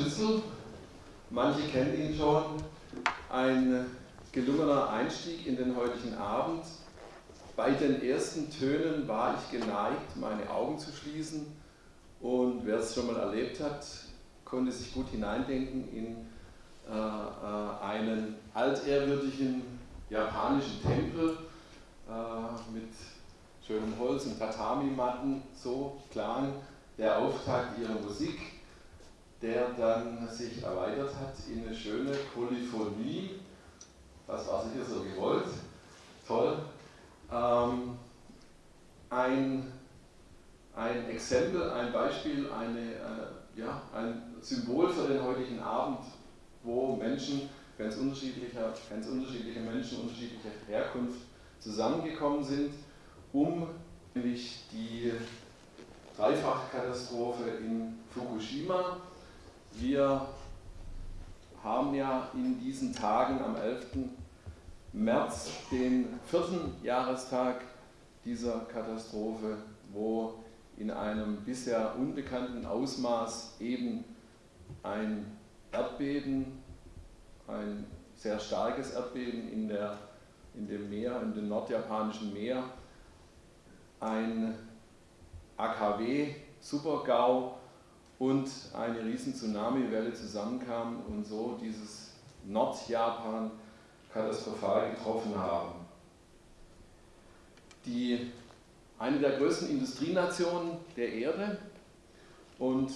Schnitzel. Manche kennen ihn schon. Ein gelungener Einstieg in den heutigen Abend. Bei den ersten Tönen war ich geneigt, meine Augen zu schließen. Und wer es schon mal erlebt hat, konnte sich gut hineindenken in äh, äh einen altehrwürdigen japanischen Tempel äh, mit schönem Holz und Tatami-Matten. So klang der Auftakt ihrer Musik, der dann sich erweitert hat in eine schöne Polyphonie. Das war sicher so gewollt. Toll. Ähm, ein, ein Exempel, ein Beispiel, eine, äh, ja, ein Symbol für den heutigen Abend, wo Menschen, ganz unterschiedliche, ganz unterschiedliche Menschen unterschiedlicher Herkunft zusammengekommen sind, um nämlich die Dreifachkatastrophe in Fukushima. Wir haben ja in diesen Tagen am 11. März den vierten Jahrestag dieser Katastrophe, wo in einem bisher unbekannten Ausmaß eben ein Erdbeben, ein sehr starkes Erdbeben in, der, in dem Meer, in dem nordjapanischen Meer, ein AKW, Supergau und eine riesen Tsunami-Welle zusammenkamen und so dieses Nordjapan katastrophal getroffen haben. Die, eine der größten Industrienationen der Erde und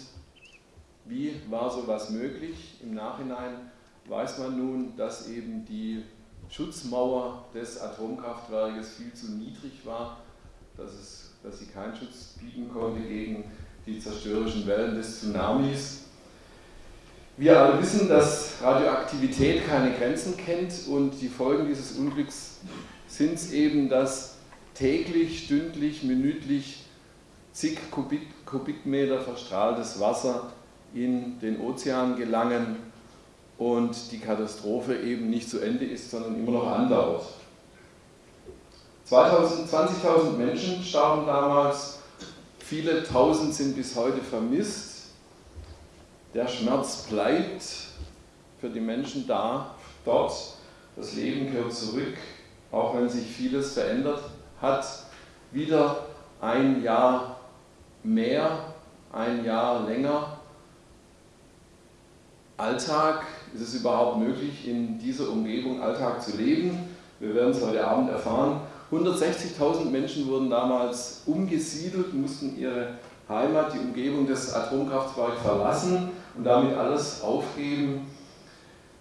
wie war sowas möglich? Im Nachhinein weiß man nun, dass eben die Schutzmauer des Atomkraftwerkes viel zu niedrig war, dass es dass sie keinen Schutz bieten konnte gegen die zerstörerischen Wellen des Tsunamis. Wir alle wissen, dass Radioaktivität keine Grenzen kennt und die Folgen dieses Unglücks sind es eben, dass täglich, stündlich, minütlich zig Kubik, Kubikmeter verstrahltes Wasser in den Ozean gelangen und die Katastrophe eben nicht zu Ende ist, sondern immer noch andauert. 20.000 Menschen starben damals, viele Tausend sind bis heute vermisst. Der Schmerz bleibt für die Menschen da, dort. Das Leben gehört zurück, auch wenn sich vieles verändert hat. Wieder ein Jahr mehr, ein Jahr länger. Alltag, ist es überhaupt möglich, in dieser Umgebung Alltag zu leben? Wir werden es heute Abend erfahren. 160.000 Menschen wurden damals umgesiedelt, mussten ihre Heimat, die Umgebung des Atomkraftwerks verlassen und damit alles aufgeben,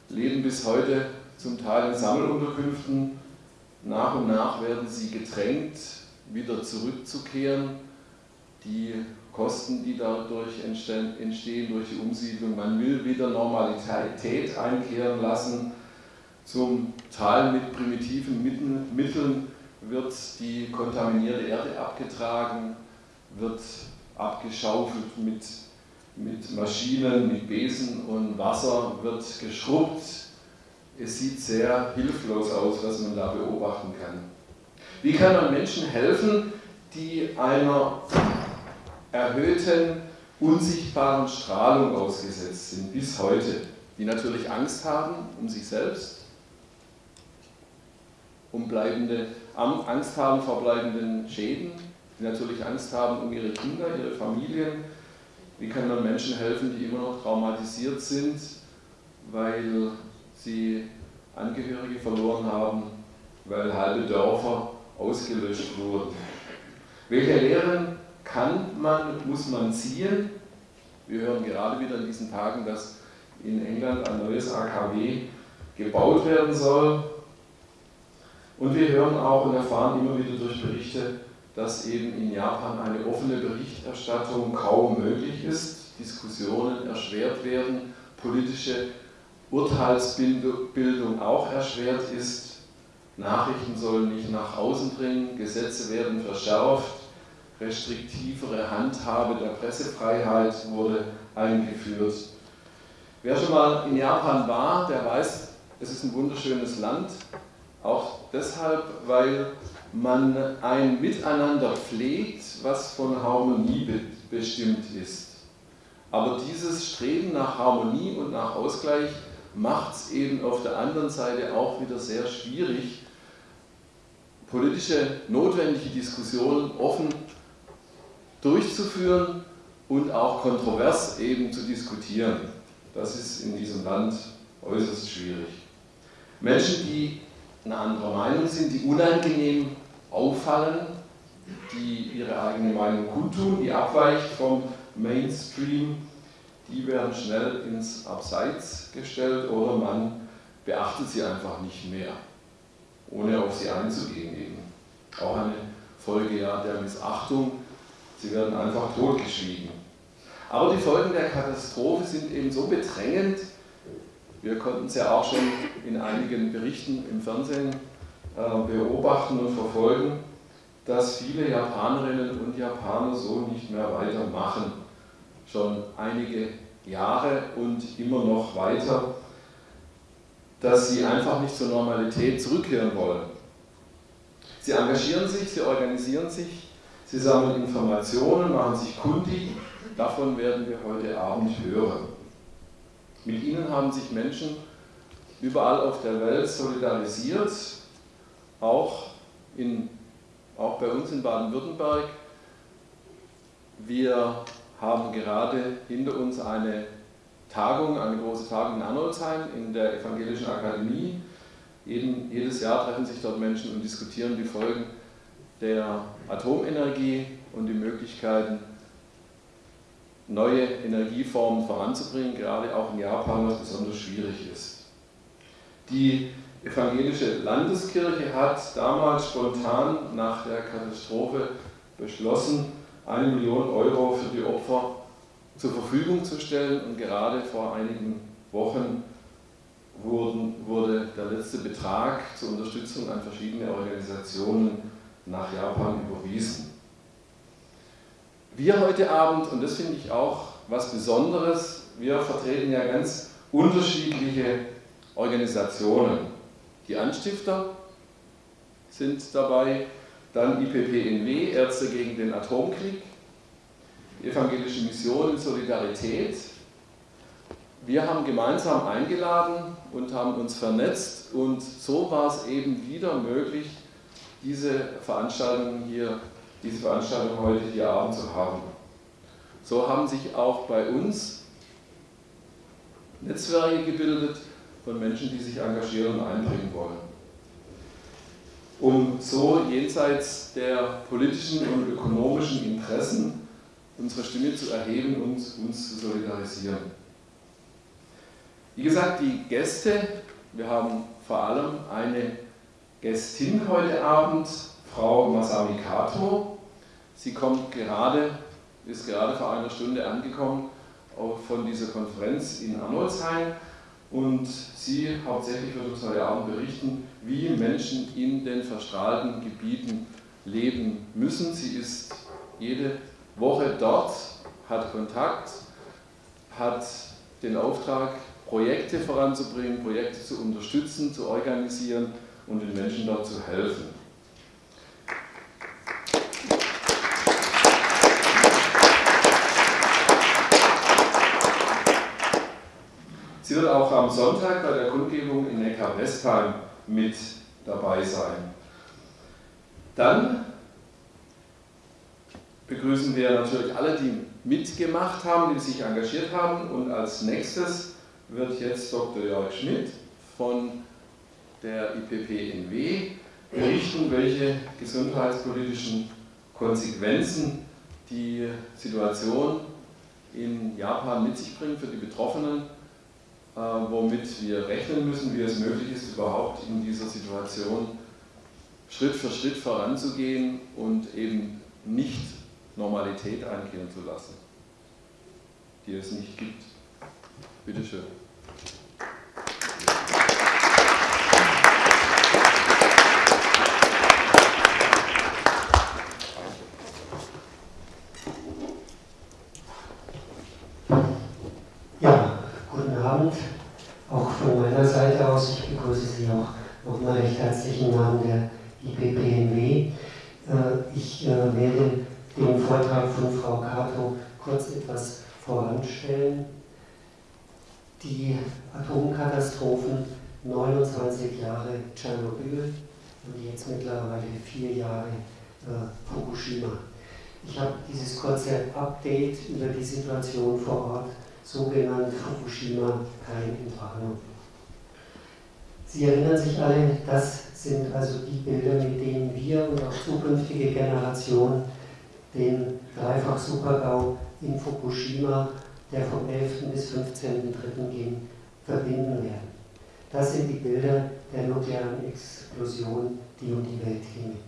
leben bis heute zum Teil in Sammelunterkünften. Nach und nach werden sie gedrängt, wieder zurückzukehren. Die Kosten, die dadurch entstehen, durch die Umsiedlung, man will wieder Normalität einkehren lassen, zum Teil mit primitiven Mitteln wird die kontaminierte Erde abgetragen, wird abgeschaufelt mit, mit Maschinen, mit Besen und Wasser, wird geschrubbt. Es sieht sehr hilflos aus, was man da beobachten kann. Wie kann man Menschen helfen, die einer erhöhten, unsichtbaren Strahlung ausgesetzt sind, bis heute, die natürlich Angst haben um sich selbst, um bleibende Angst haben vor bleibenden Schäden, die natürlich Angst haben um ihre Kinder, ihre Familien. Wie kann man Menschen helfen, die immer noch traumatisiert sind, weil sie Angehörige verloren haben, weil halbe Dörfer ausgelöscht wurden? Welche Lehren kann man, muss man ziehen? Wir hören gerade wieder in diesen Tagen, dass in England ein neues AKW gebaut werden soll. Und wir hören auch und erfahren immer wieder durch Berichte, dass eben in Japan eine offene Berichterstattung kaum möglich ist, Diskussionen erschwert werden, politische Urteilsbildung auch erschwert ist, Nachrichten sollen nicht nach außen dringen, Gesetze werden verschärft, restriktivere Handhabe der Pressefreiheit wurde eingeführt. Wer schon mal in Japan war, der weiß, es ist ein wunderschönes Land, auch deshalb, weil man ein Miteinander pflegt, was von Harmonie bestimmt ist. Aber dieses Streben nach Harmonie und nach Ausgleich macht es eben auf der anderen Seite auch wieder sehr schwierig, politische notwendige Diskussionen offen durchzuführen und auch kontrovers eben zu diskutieren. Das ist in diesem Land äußerst schwierig. Menschen, die eine andere Meinung sind, die unangenehm auffallen, die ihre eigene Meinung kundtun, die abweicht vom Mainstream, die werden schnell ins Abseits gestellt oder man beachtet sie einfach nicht mehr, ohne auf sie einzugehen eben. Auch eine Folge ja der Missachtung, sie werden einfach totgeschwiegen. Aber die Folgen der Katastrophe sind eben so bedrängend, wir konnten es ja auch schon in einigen Berichten im Fernsehen äh, beobachten und verfolgen, dass viele Japanerinnen und Japaner so nicht mehr weitermachen. Schon einige Jahre und immer noch weiter, dass sie einfach nicht zur Normalität zurückkehren wollen. Sie engagieren sich, sie organisieren sich, sie sammeln Informationen, machen sich kundig. Davon werden wir heute Abend hören. Mit ihnen haben sich Menschen überall auf der Welt solidarisiert, auch, in, auch bei uns in Baden-Württemberg. Wir haben gerade hinter uns eine Tagung, eine große Tagung in Arnoldsheim in der Evangelischen Akademie. Jeden, jedes Jahr treffen sich dort Menschen und diskutieren die Folgen der Atomenergie und die Möglichkeiten, neue Energieformen voranzubringen, gerade auch in Japan, was besonders schwierig ist. Die evangelische Landeskirche hat damals spontan nach der Katastrophe beschlossen, eine Million Euro für die Opfer zur Verfügung zu stellen und gerade vor einigen Wochen wurden, wurde der letzte Betrag zur Unterstützung an verschiedene Organisationen nach Japan überwiesen. Wir heute Abend, und das finde ich auch was Besonderes, wir vertreten ja ganz unterschiedliche Organisationen. Die Anstifter sind dabei, dann IPPNW, Ärzte gegen den Atomkrieg, die Evangelische Mission in Solidarität. Wir haben gemeinsam eingeladen und haben uns vernetzt und so war es eben wieder möglich, diese Veranstaltung hier, diese Veranstaltung heute hier Abend zu haben. So haben sich auch bei uns Netzwerke gebildet von Menschen, die sich engagieren und einbringen wollen um so jenseits der politischen und ökonomischen Interessen unsere Stimme zu erheben und uns zu solidarisieren. Wie gesagt, die Gäste, wir haben vor allem eine Gästin heute Abend, Frau Masami Kato. Sie kommt gerade, ist gerade vor einer Stunde angekommen von dieser Konferenz in Arnoldsheim und sie hauptsächlich wird uns heute Abend berichten, wie Menschen in den verstrahlten Gebieten leben müssen. Sie ist jede Woche dort, hat Kontakt, hat den Auftrag, Projekte voranzubringen, Projekte zu unterstützen, zu organisieren und den Menschen dort zu helfen. Sie wird auch am Sonntag bei der Kundgebung in Neckar-Westheim mit dabei sein. Dann begrüßen wir natürlich alle, die mitgemacht haben, die sich engagiert haben. Und als nächstes wird jetzt Dr. Jörg Schmidt von der IPPNW berichten, welche gesundheitspolitischen Konsequenzen die Situation in Japan mit sich bringt für die Betroffenen womit wir rechnen müssen, wie es möglich ist, überhaupt in dieser Situation Schritt für Schritt voranzugehen und eben nicht Normalität einkehren zu lassen, die es nicht gibt. Bitte euch herzlich im Namen der Sie erinnern sich alle, das sind also die Bilder, mit denen wir und auch zukünftige Generationen den Dreifach-Supergau in Fukushima, der vom 11. bis 15.3. ging, verbinden werden. Das sind die Bilder der nuklearen Explosion, die um die Welt gingen.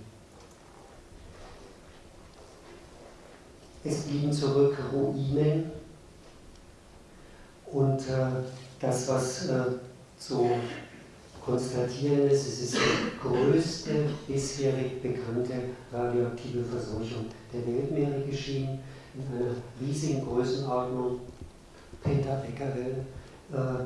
Es blieben zurück Ruinen und äh, das, was äh, zu konstatieren ist, es ist die größte bisherig bekannte radioaktive Verseuchung der Weltmeere geschehen, in einer riesigen Größenordnung, Pentabecquerel. Äh,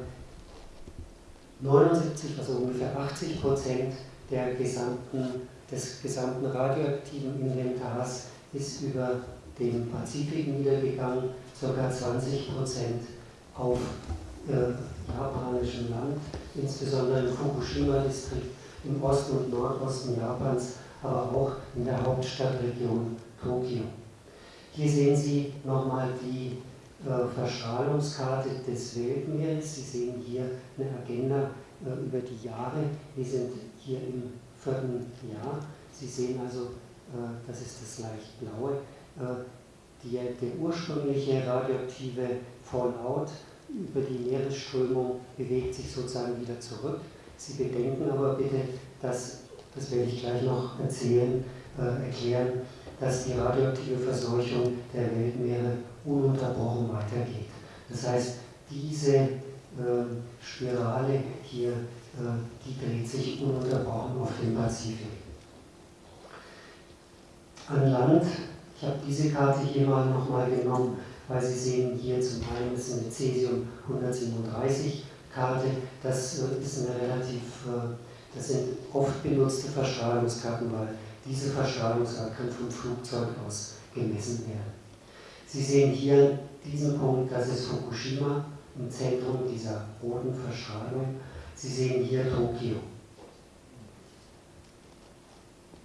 79, also ungefähr 80 Prozent der gesamten, des gesamten radioaktiven Inventars ist über dem Pazifik niedergegangen, ca. 20 Prozent auf äh, japanischem Land, insbesondere im Fukushima-Distrikt im Osten und Nordosten Japans, aber auch in der Hauptstadtregion Tokio. Hier sehen Sie nochmal die äh, Verstrahlungskarte des Weltmeeres. Sie sehen hier eine Agenda äh, über die Jahre. Wir sind hier im vierten Jahr. Sie sehen also, äh, das ist das leicht blaue, äh, die, der ursprüngliche radioaktive Fallout über die Meeresströmung bewegt sich sozusagen wieder zurück. Sie bedenken aber bitte, dass, das werde ich gleich noch erzählen, äh, erklären, dass die radioaktive Verseuchung der Weltmeere ununterbrochen weitergeht. Das heißt, diese äh, Spirale hier, äh, die dreht sich ununterbrochen auf dem Pazifik. An Land, ich habe diese Karte hier mal nochmal genommen, weil Sie sehen hier zum einen ist eine Cesium 137 Karte, das äh, ist eine relativ, äh, das sind oft benutzte Verstrahlungskarten, weil diese Verstrahlungsart kann vom Flugzeug aus gemessen werden. Sie sehen hier diesen Punkt, das ist Fukushima im Zentrum dieser roten Verschraubung. Sie sehen hier Tokio.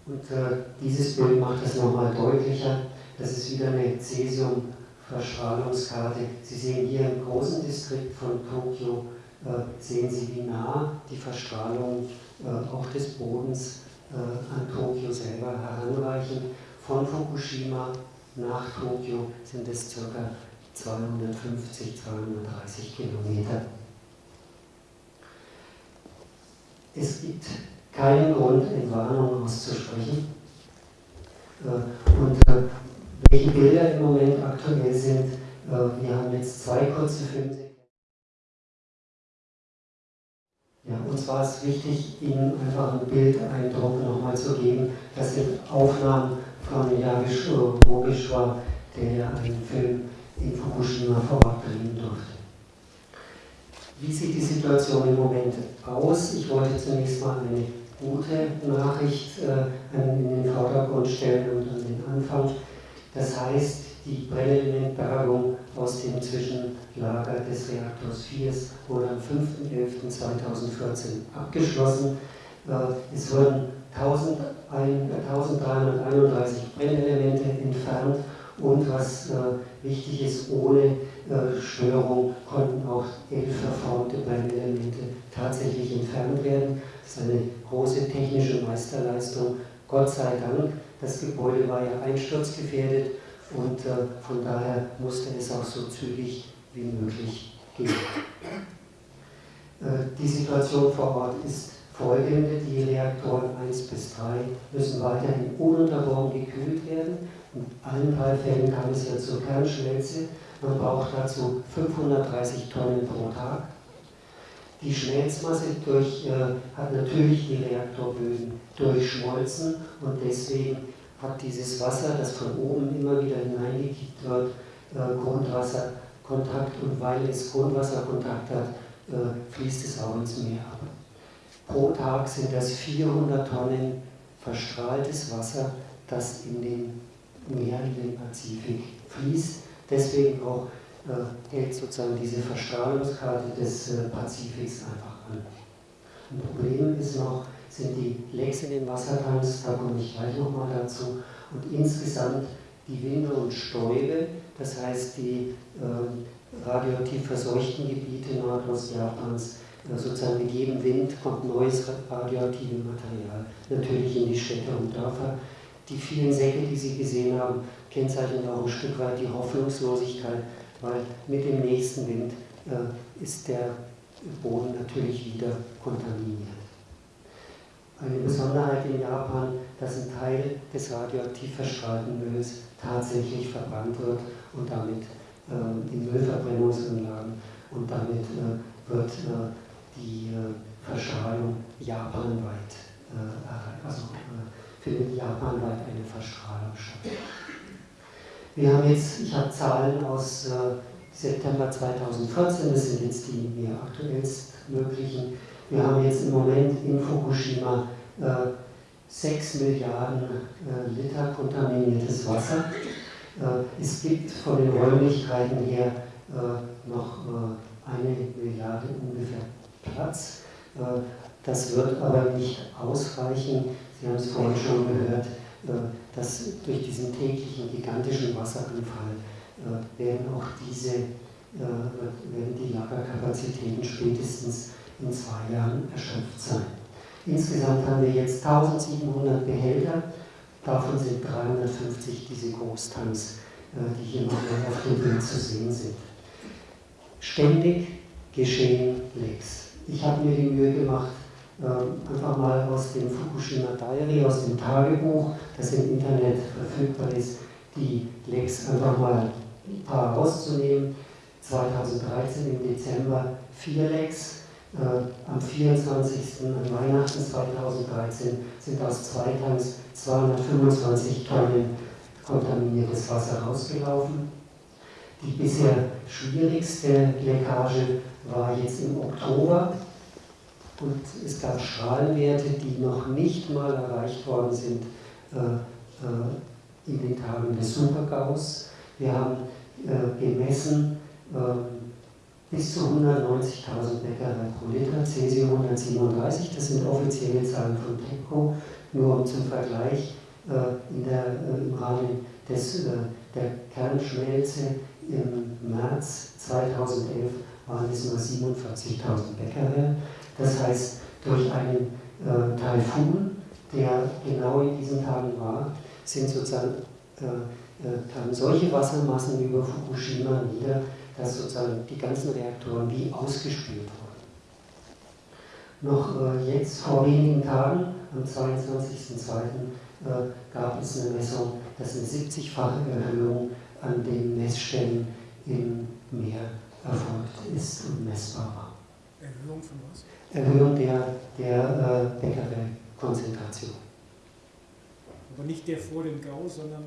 Und äh, dieses Bild macht das nochmal deutlicher. Das ist wieder eine Cäsium-Verschraubungskarte. Sie sehen hier im großen Distrikt von Tokio, äh, sehen Sie, wie nah die Verstrahlung äh, auch des Bodens äh, an Tokio selber heranreichen. Von Fukushima nach Tokio sind es ca. 250, 230 Kilometer. Es gibt keinen Grund, Entwarnung auszusprechen. Und welche Bilder im Moment aktuell sind, äh, wir haben jetzt zwei kurze Filme. Ja, uns war es wichtig, Ihnen einfach einen Bildeindruck nochmal zu geben. Das sind Aufnahmen von Yagish Bogeshwar, der einen Film in Fukushima vor Ort drehen durfte. Wie sieht die Situation im Moment aus? Ich wollte zunächst mal eine gute Nachricht äh, in den Vordergrund stellen und an den Anfang. Das heißt, die Brennelementbergung aus dem Zwischenlager des Reaktors 4 wurde am 5.11.2014 abgeschlossen. Äh, es wurden 1331 Brennelemente entfernt und was äh, wichtig ist, ohne äh, Störung konnten auch elf verformte Brennelemente tatsächlich entfernt werden. Das ist eine große technische Meisterleistung. Gott sei Dank, das Gebäude war ja einsturzgefährdet und äh, von daher musste es auch so zügig wie möglich gehen. Äh, die Situation vor Ort ist folgende, die Reaktoren 1 bis 3 müssen weiterhin ununterbrochen gekühlt werden. In allen drei Fällen kam es ja zur Kernschmelze. Man braucht dazu 530 Tonnen pro Tag. Die Schmelzmasse durch, äh, hat natürlich die Reaktorböden durchschmolzen und deswegen hat dieses Wasser, das von oben immer wieder hineingekippt wird, äh, Grundwasserkontakt und weil es Grundwasserkontakt hat, äh, fließt es auch ins Meer ab. Pro Tag sind das 400 Tonnen verstrahltes Wasser, das in den Meeren, in den Pazifik fließt. Deswegen auch äh, hält sozusagen diese Verstrahlungskarte des äh, Pazifiks einfach an. Ein Problem ist noch, sind die Lecks in den Wassertanks, da komme ich gleich nochmal dazu, und insgesamt die Winde und Stäube, das heißt die äh, radioaktiv verseuchten Gebiete Nordostjapans, äh, sozusagen mit jedem Wind kommt neues radioaktives Material, natürlich in die Städte und Dörfer. Die vielen Säcke, die Sie gesehen haben, kennzeichnen auch ein Stück weit die Hoffnungslosigkeit, weil mit dem nächsten Wind äh, ist der Boden natürlich wieder kontaminiert. Eine Besonderheit in Japan, dass ein Teil des radioaktiv verstrahlten Mülls tatsächlich verbrannt wird und damit äh, in Müllverbrennungsanlagen und damit äh, wird äh, die äh, Verstrahlung japanweit äh, also äh, findet japanweit eine Verstrahlung statt. Wir haben jetzt, ich habe Zahlen aus September 2014, das sind jetzt die mir aktuellst möglichen. Wir haben jetzt im Moment in Fukushima äh, 6 Milliarden äh, Liter kontaminiertes Wasser. Äh, es gibt von den Räumlichkeiten her äh, noch äh, eine Milliarde ungefähr Platz. Äh, das wird aber nicht ausreichen. Sie haben es vorhin schon gehört, dass durch diesen täglichen gigantischen Wasseranfall werden auch diese werden die Lagerkapazitäten spätestens in zwei Jahren erschöpft sein. Insgesamt haben wir jetzt 1700 Behälter, davon sind 350 diese Großtanks, äh, die hier nochmal auf dem Bild zu sehen sind. Ständig geschehen Lecks. Ich habe mir die Mühe gemacht, äh, einfach mal aus dem Fukushima Diary, aus dem Tagebuch, das im Internet verfügbar ist, die Lecks einfach mal ein paar rauszunehmen. 2013 im Dezember vier Lecks, am 24. an Weihnachten 2013 sind aus zwei Tanks 225 Tonnen kontaminiertes Wasser rausgelaufen. Die bisher schwierigste Leckage war jetzt im Oktober und es gab Strahlenwerte, die noch nicht mal erreicht worden sind äh, äh, in den Tagen des Supergaus. Wir haben äh, gemessen, ähm, bis zu 190.000 Becquerel pro Liter, Cäsium 137, das sind offizielle Zahlen von TEPCO, nur zum Vergleich äh, der, äh, im Rahmen des, äh, der Kernschmelze im März 2011 waren es nur 47.000 Becquerel. Das heißt, durch einen äh, Taifun, der genau in diesen Tagen war, sind sozusagen äh, äh, kamen solche Wassermassen über Fukushima nieder, dass sozusagen die ganzen Reaktoren wie ausgespült wurden. Noch äh, jetzt vor wenigen Tagen, am 22.02., äh, gab es eine Messung, dass eine 70-fache Erhöhung an den Messstellen im Meer erfolgt ist und messbar war. Erhöhung von was? Erhöhung der, der äh, Becquerel-Konzentration. Aber nicht der vor dem GAU, sondern.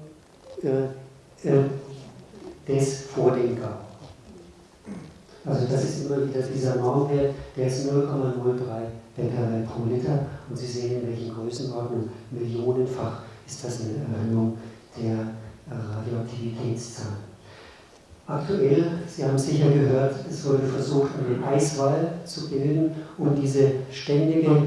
Äh, äh, des vor dem GAU. Also das ist immer wieder dieser Normwert, der ist 0,03 Becquerel pro Liter und Sie sehen, in welchen Größenordnungen, millionenfach ist das eine Erhöhung der äh, Radioaktivitätszahlen. Aktuell, Sie haben sicher gehört, es wurde versucht, einen Eiswall zu bilden, um diese ständige,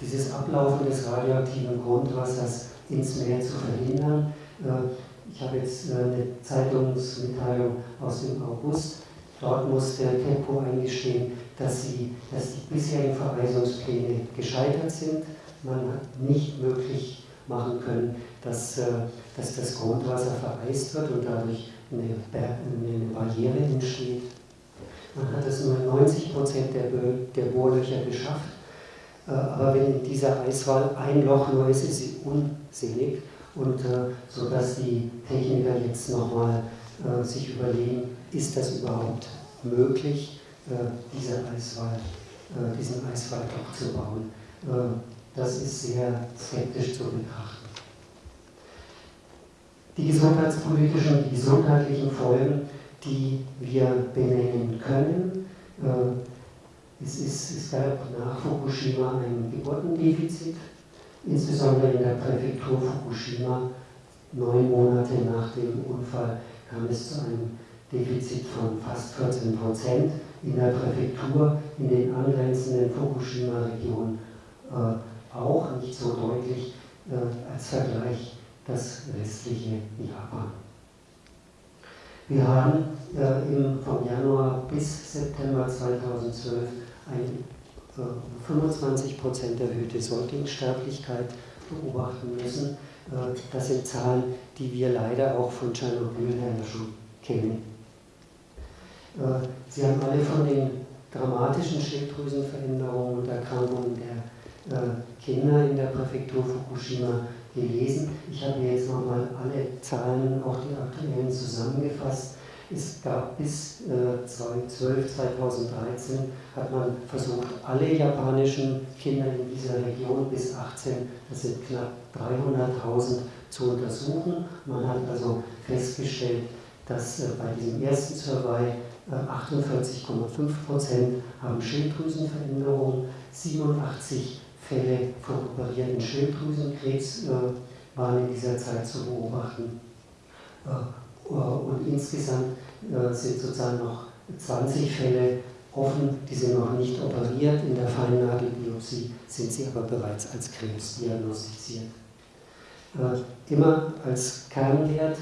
dieses Ablaufen des radioaktiven Grundwassers ins Meer zu verhindern. Äh, ich habe jetzt äh, eine Zeitungsmitteilung aus dem August Dort muss der Tempo eingestehen, dass, sie, dass die bisherigen Vereisungspläne gescheitert sind. Man hat nicht möglich machen können, dass, äh, dass das Grundwasser vereist wird und dadurch eine, Barriere entsteht. Man hat es nur in 90 Prozent der, der Bohrlöcher geschafft. Äh, aber wenn in dieser Eiswahl ein Loch nur ist, ist sie unsinnig. Und äh, so dass die Techniker jetzt nochmal sich überlegen, ist das überhaupt möglich, äh, diese Eiswall, äh, diesen Eiswall doch zu bauen. Äh, das ist sehr skeptisch zu betrachten. Die gesundheitspolitischen, die gesundheitlichen Folgen, die wir benennen können, es, ist, es gab nach Fukushima ein Geburtendefizit, insbesondere in der Präfektur Fukushima. Neun Monate nach dem Unfall kam es zu einem Defizit von fast 14 Prozent, in der Präfektur, in den angrenzenden Fukushima-Regionen äh, auch nicht so deutlich äh, als Vergleich das restliche Japan. Wir haben äh, im, vom Januar bis September 2012 eine äh, 25% erhöhte Säuglingssterblichkeit beobachten müssen. Äh, das sind Zahlen, die wir leider auch von Tschernobyl her schon kennen. Äh, Sie haben alle von den dramatischen Schilddrüsenveränderungen und Erkrankungen der äh, Kinder in der Präfektur Fukushima gelesen. Ich habe jetzt nochmal alle Zahlen, auch die aktuellen, zusammengefasst. Es gab bis 2012, 2013 hat man versucht, alle japanischen Kinder in dieser Region bis 18, das sind knapp 300.000, zu untersuchen. Man hat also festgestellt, dass bei diesem ersten Survey 48,5 Prozent haben Schilddrüsenveränderungen, 87 Fälle von operierten Schilddrüsenkrebs äh, waren in dieser Zeit zu beobachten. Äh, und insgesamt äh, sind sozusagen noch 20 Fälle offen, die sind noch nicht operiert. In der Feinnadelbiopsie sind sie aber bereits als Krebs diagnostiziert. Immer als Kernwert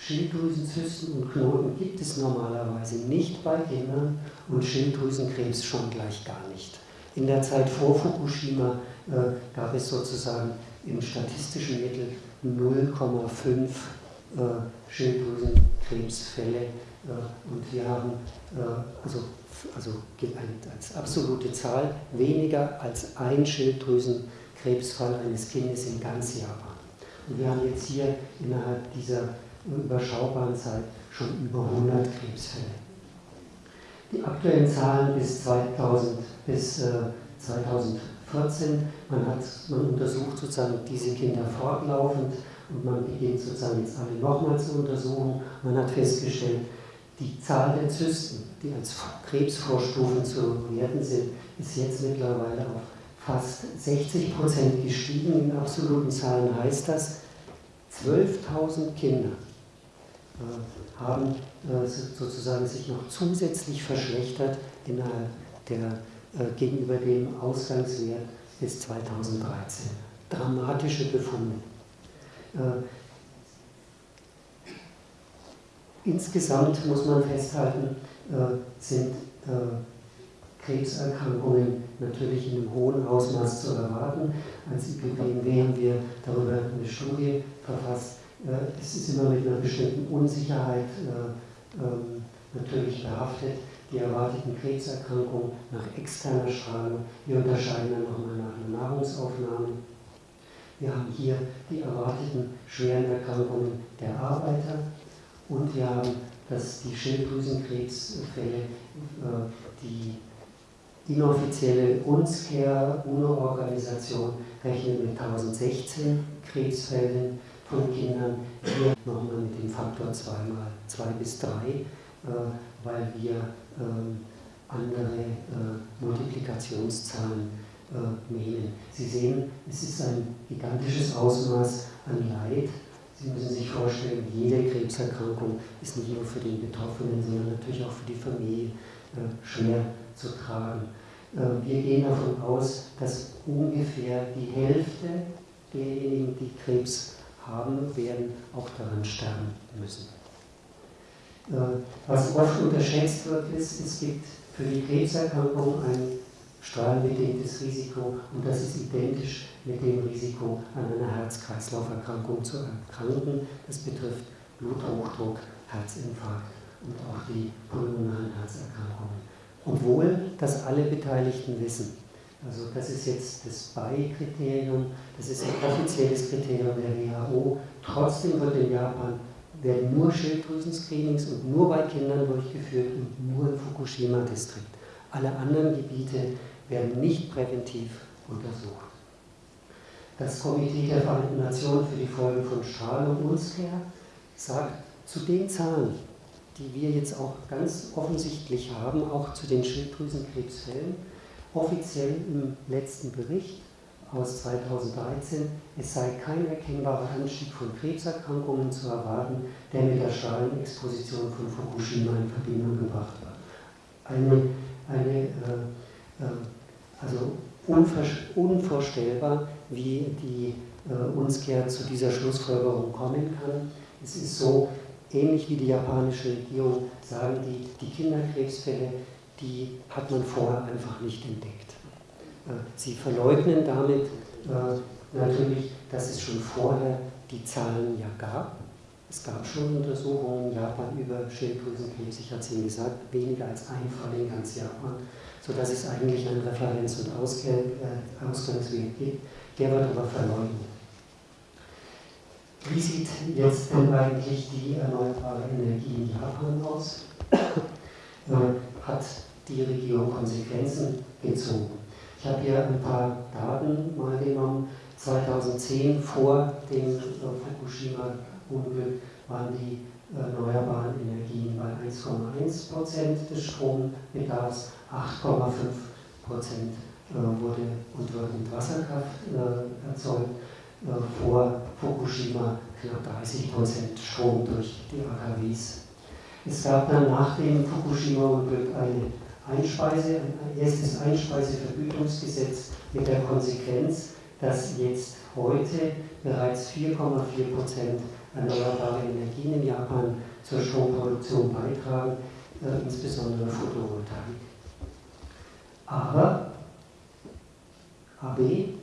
Schilddrüsenzysten und Knoten gibt es normalerweise nicht bei Kindern und Schilddrüsenkrebs schon gleich gar nicht. In der Zeit vor Fukushima äh, gab es sozusagen im statistischen Mittel 0,5 äh, Schilddrüsenkrebsfälle äh, und wir haben äh, also, also als absolute Zahl weniger als ein Schilddrüsenkrebsfall eines Kindes in ganz Japan. Und wir haben jetzt hier innerhalb dieser überschaubaren Zeit schon über 100 Krebsfälle. Die aktuellen Zahlen bis, 2000, bis äh, 2014, man, hat, man untersucht sozusagen diese Kinder fortlaufend und man beginnt sozusagen jetzt alle nochmal zu untersuchen. Man hat festgestellt, die Zahl der Zysten, die als Krebsvorstufen zu werten sind, ist jetzt mittlerweile auf fast 60 Prozent gestiegen. In absoluten Zahlen heißt das, 12.000 Kinder haben äh, sozusagen sich noch zusätzlich verschlechtert innerhalb der, äh, gegenüber dem Ausgangswert bis 2013. Dramatische Befunde. Insgesamt muss man festhalten, sind Krebserkrankungen natürlich in einem hohen Ausmaß zu erwarten. Als IPPNW haben wir darüber eine Studie verfasst, es ist immer mit einer bestimmten Unsicherheit äh, ähm, natürlich behaftet. Die erwarteten Krebserkrankungen nach externer Strahlung, wir unterscheiden dann nochmal nach einer Nahrungsaufnahme. Wir haben hier die erwarteten schweren Erkrankungen der Arbeiter und wir haben dass die Schilddrüsenkrebsfälle, äh, die inoffizielle UNSCARE, UNO-Organisation, rechnet mit 1016 Krebsfällen von Kindern hier nochmal mit dem Faktor 2 mal 2 bis 3, äh, weil wir ähm, andere äh, Multiplikationszahlen äh, nehmen. Sie sehen, es ist ein gigantisches Ausmaß an Leid. Sie müssen sich vorstellen, jede Krebserkrankung ist nicht nur für den Betroffenen, sondern natürlich auch für die Familie schwer zu tragen. Wir gehen davon aus, dass ungefähr die Hälfte derjenigen, die Krebs haben, werden auch daran sterben müssen. Äh, was oft unterschätzt wird, ist, es gibt für die Krebserkrankung ein strahlenbedingtes Risiko und das ist identisch mit dem Risiko, an einer Herz-Kreislauf-Erkrankung zu erkranken. Das betrifft Bluthochdruck, Herzinfarkt und auch die pulmonalen Herzerkrankungen. Obwohl das alle Beteiligten wissen. Also das ist jetzt das BAI-Kriterium, das ist ein offizielles Kriterium der WHO. Trotzdem wird in Japan werden nur Schilddrüsen-Screenings und nur bei Kindern durchgeführt und nur im Fukushima-Distrikt. Alle anderen Gebiete werden nicht präventiv untersucht. Das Komitee der Vereinten Nationen für die Folgen von Strahlung UNSCARE sagt zu den Zahlen, die wir jetzt auch ganz offensichtlich haben, auch zu den Schilddrüsenkrebsfällen, offiziell im letzten Bericht aus 2013, es sei kein erkennbarer Anstieg von Krebserkrankungen zu erwarten, der mit der Strahlenexposition von Fukushima in Verbindung gebracht wird. Eine, eine äh, äh, also unvorstellbar, wie die äh, UNSCARE zu dieser Schlussfolgerung kommen kann. Es ist so, ähnlich wie die japanische Regierung, sagen die, die Kinderkrebsfälle, die hat man vorher einfach nicht entdeckt. Äh, sie verleugnen damit äh, natürlich, dass es schon vorher die Zahlen ja gab. Es gab schon Untersuchungen in Japan über Schilddrüsenkrebs, ich hatte es Ihnen gesagt, weniger als ein Fall in ganz Japan, sodass es eigentlich einen Referenz- und äh, Ausgangsweg gibt. Der wird aber verleugnet. Wie sieht jetzt denn eigentlich die erneuerbare Energie in Japan aus? Hat die Regierung Konsequenzen gezogen? Ich habe hier ein paar Daten mal genommen. 2010 vor dem äh, Fukushima-Unglück waren die erneuerbaren Energien bei 1,1 Prozent des Strombedarfs, 8,5 Prozent äh, wurde und wird mit Wasserkraft äh, erzeugt. Vor Fukushima knapp 30 Prozent Strom durch die AKWs. Es gab dann nach dem Fukushima-Unglück eine Einspeise, ein erstes Einspeisevergütungsgesetz mit der Konsequenz, dass jetzt heute bereits 4,4 Prozent erneuerbare Energien in Japan zur Stromproduktion beitragen, äh, insbesondere Photovoltaik. Aber AB,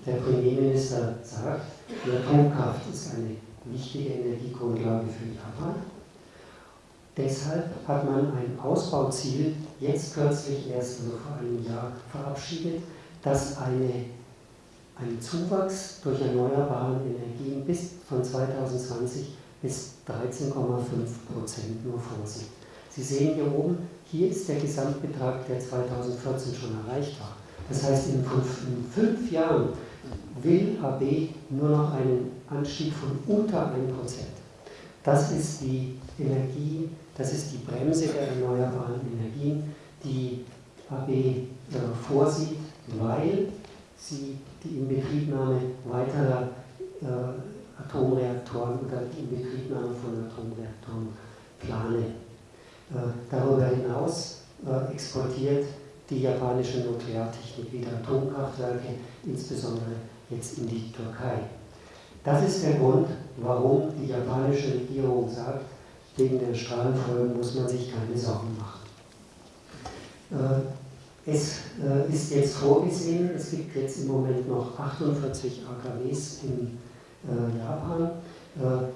der Premierminister, sagt, die Atomkraft ist eine wichtige Energiegrundlage für Japan Deshalb hat man ein Ausbauziel jetzt kürzlich erst also vor einem Jahr verabschiedet, dass eine, ein Zuwachs durch erneuerbare Energien bis von 2020 bis 13,5 Prozent nur vorsieht. Sie sehen hier oben, hier ist der Gesamtbetrag, der 2014 schon erreicht war. Das heißt, in fünf, in fünf Jahren will AB nur noch einen Anstieg von unter 1 Prozent. Das ist die Energie, das ist die Bremse der erneuerbaren Energien, die AB äh, vorsieht, weil sie die Inbetriebnahme weiterer äh, Atomreaktoren oder die Inbetriebnahme von Atomreaktoren plane. Äh, darüber hinaus exportiert die japanische Nukleartechnik wieder Atomkraftwerke, insbesondere jetzt in die Türkei. Das ist der Grund, warum die japanische Regierung sagt, wegen der Strahlenfolgen muss man sich keine Sorgen machen. Äh, es äh, ist jetzt vorgesehen, es gibt jetzt im Moment noch 48 AKWs in äh, Japan.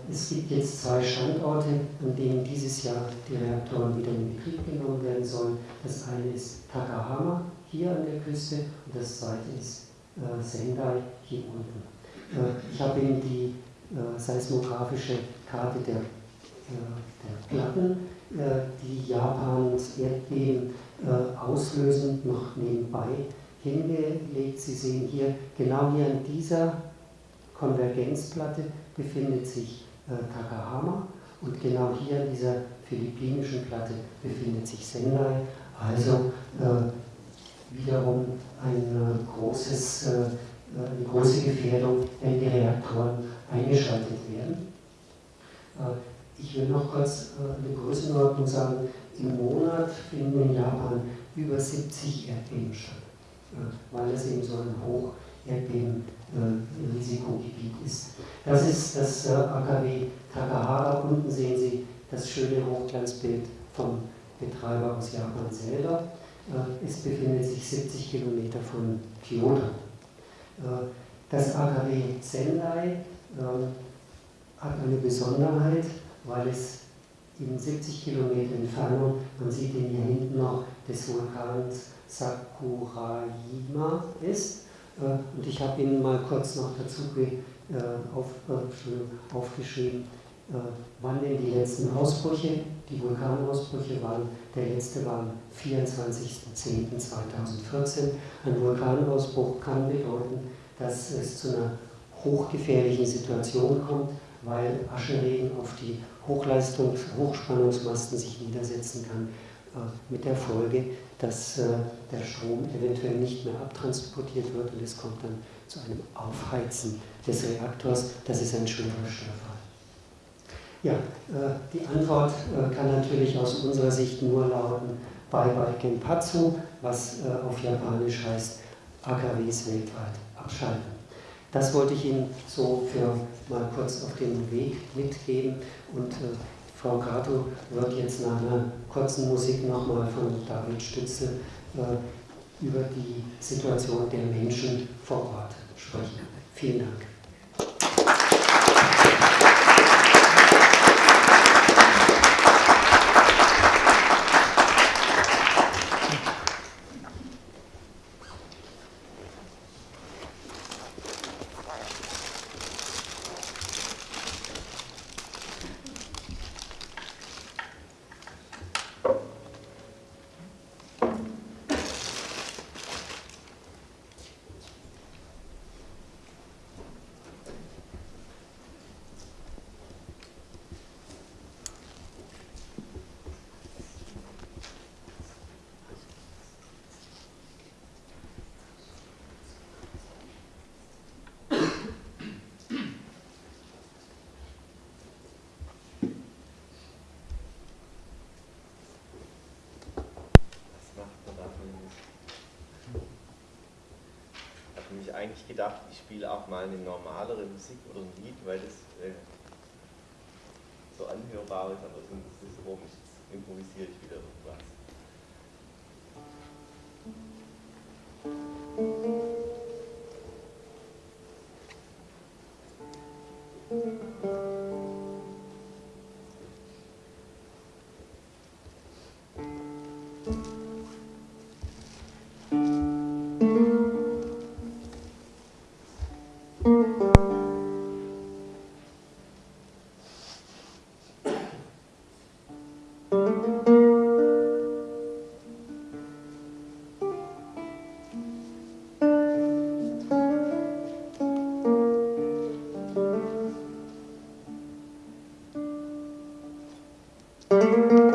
Es gibt jetzt zwei Standorte, an denen dieses Jahr die Reaktoren wieder in Betrieb genommen werden sollen. Das eine ist Takahama hier an der Küste und das zweite ist Sendai hier unten. Ich habe Ihnen die seismografische Karte der der Platten, äh, die Japans Erdbeben äh, auslösen, noch nebenbei hingelegt. Sie sehen hier, genau hier an dieser Konvergenzplatte befindet sich äh, Takahama und genau hier an dieser philippinischen Platte befindet sich Sendai. Also wiederum ein großes, eine große Gefährdung, wenn die Reaktoren eingeschaltet werden. Ich will noch kurz äh, eine Größenordnung sagen. Im Monat finden in Japan über 70 Erdbeben statt, äh, weil es eben so ein Hocherdbeben-Risikogebiet äh, ist. Das ist das AKW Takahara. Unten sehen Sie das schöne Hochglanzbild vom Betreiber aus Japan selber. Es befindet sich 70 Kilometer von Kyoto. Das AKW Sendai hat eine Besonderheit weil es in 70 Kilometer Entfernung, man sieht ihn hier hinten noch, des Vulkans Sakurajima ist. Äh, und ich habe Ihnen mal kurz noch dazu äh, äh, aufgeschrieben, wann denn die letzten Ausbrüche, die Vulkanausbrüche waren. Der letzte war am 24.10.2014. Ein Vulkanausbruch kann bedeuten, dass es zu einer hochgefährlichen Situation kommt, weil Aschenregen auf die Hochleistungs Hochspannungsmasten sich niedersetzen kann, äh, mit der Folge, dass äh, der Strom eventuell nicht mehr abtransportiert wird und es kommt dann zu einem Aufheizen des Reaktors. Das ist ein schwerer Störfall. Ja, äh, die Antwort kann natürlich aus unserer Sicht nur lauten Bye Bye Genpatsu, was auf Japanisch heißt AKWs weltweit abschalten. Das wollte ich Ihnen so für mal kurz auf den Weg mitgeben und äh, Frau Kato wird jetzt nach einer kurzen Musik nochmal von David Stützel äh, über die Situation der Menschen vor Ort sprechen. Vielen Dank. Ich eigentlich gedacht, ich spiele auch mal eine normalere Musik oder ein Lied, weil das äh, so anhörbar ist, aber das ist so, jetzt improvisiere ich wieder irgendwas. Música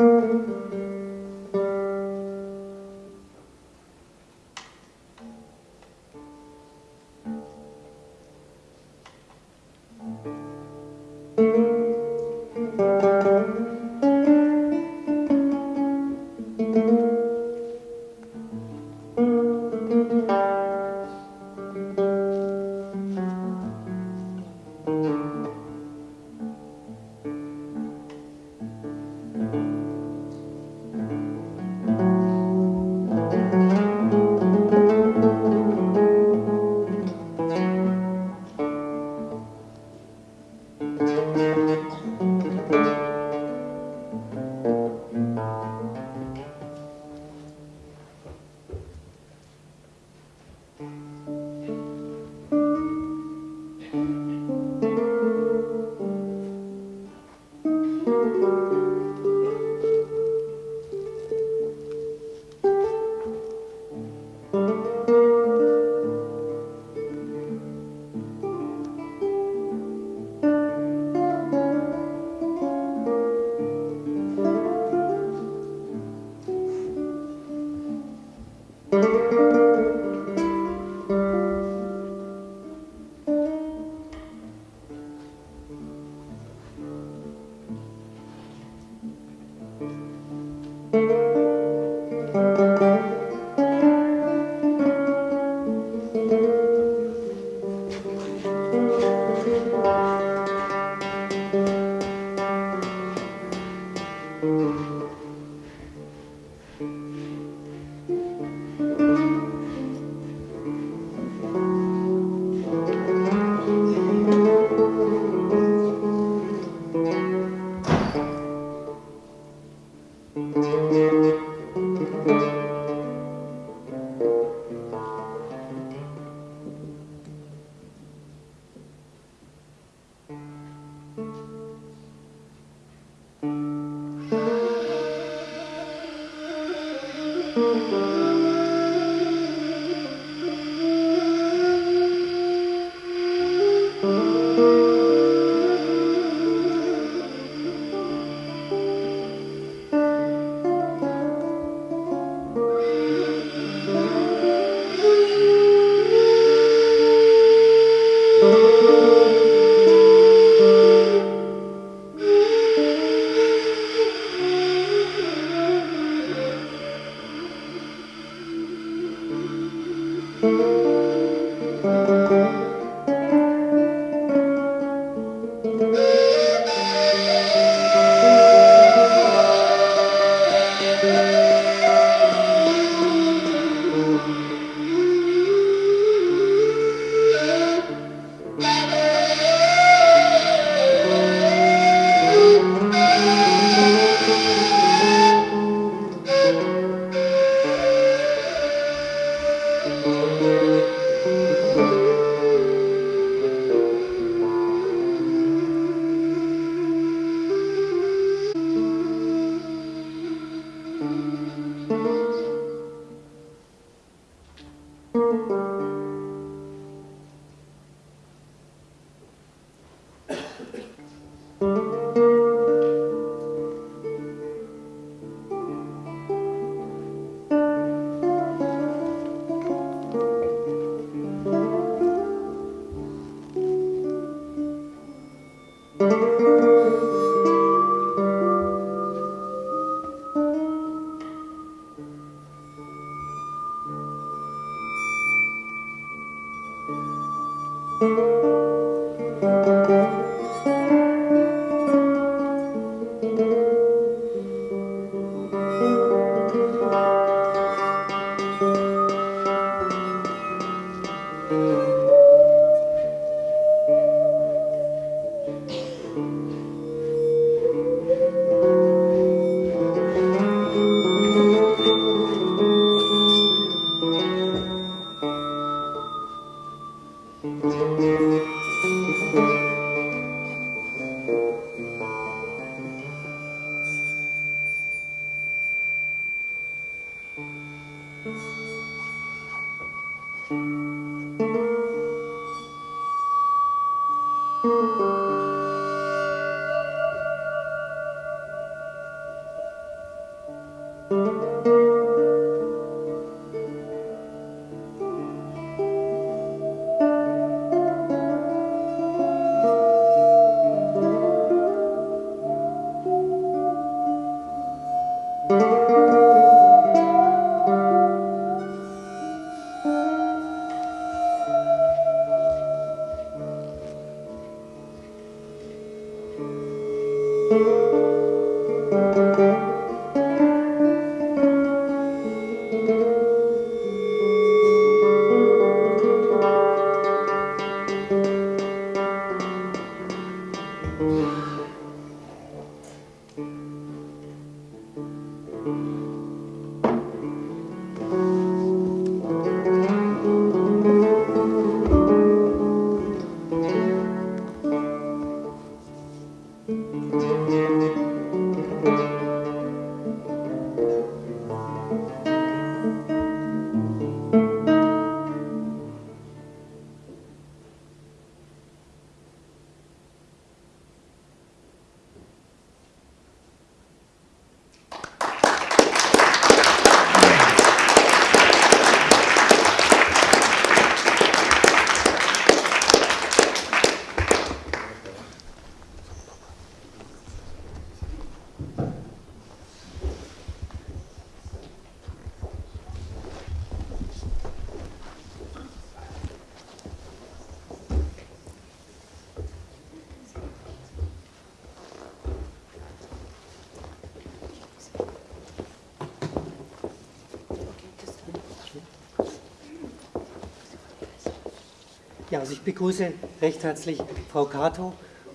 begrüße recht herzlich Frau Kato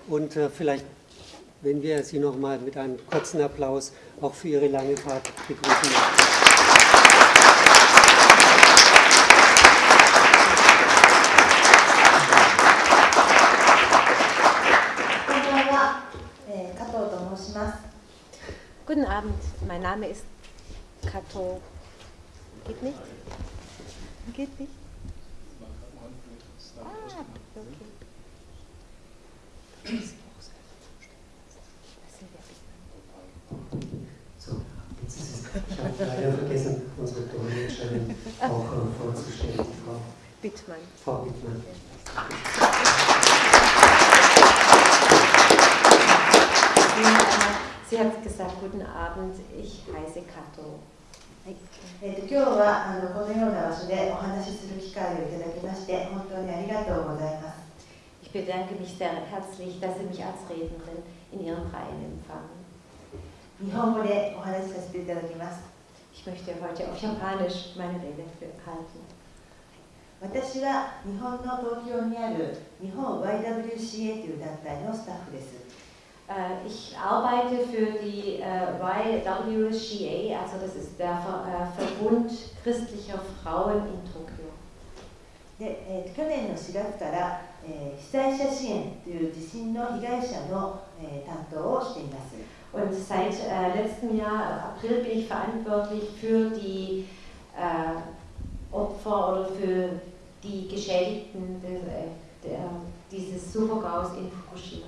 und äh, vielleicht, wenn wir Sie nochmal mit einem kurzen Applaus auch für Ihre lange Fahrt begrüßen möchten. Guten Abend, mein Name ist Kato. Geht nicht? Geht nicht? Sie hat gesagt, guten Abend, ich heiße Kato. はいえー、と今日はあのこのような場所でお話しする機会をいただきまして本当にありがとうございます。 Ich bedanke mich sehr herzlich, dass Sie mich als Rednerin in Ihrem Verein empfangen. 日本語でお話しさせていただきます。 Ich möchte heute auf Japanisch meine Rede halten. 私は日本の東京にある日本 YWCA という団体のスタッフです。 Äh, Ich arbeite für die äh, YWCA, also das ist der Ver äh, Verbund christlicher Frauen in Tokio. で、えーと去年の4月から、えー被災者支援という地震の被害者の、えー担当をしています。 Und seit äh, letztem Jahr, April, bin ich verantwortlich für die äh, Opfer oder für die Geschädigten des, äh, der, dieses Supergaus in Fukushima.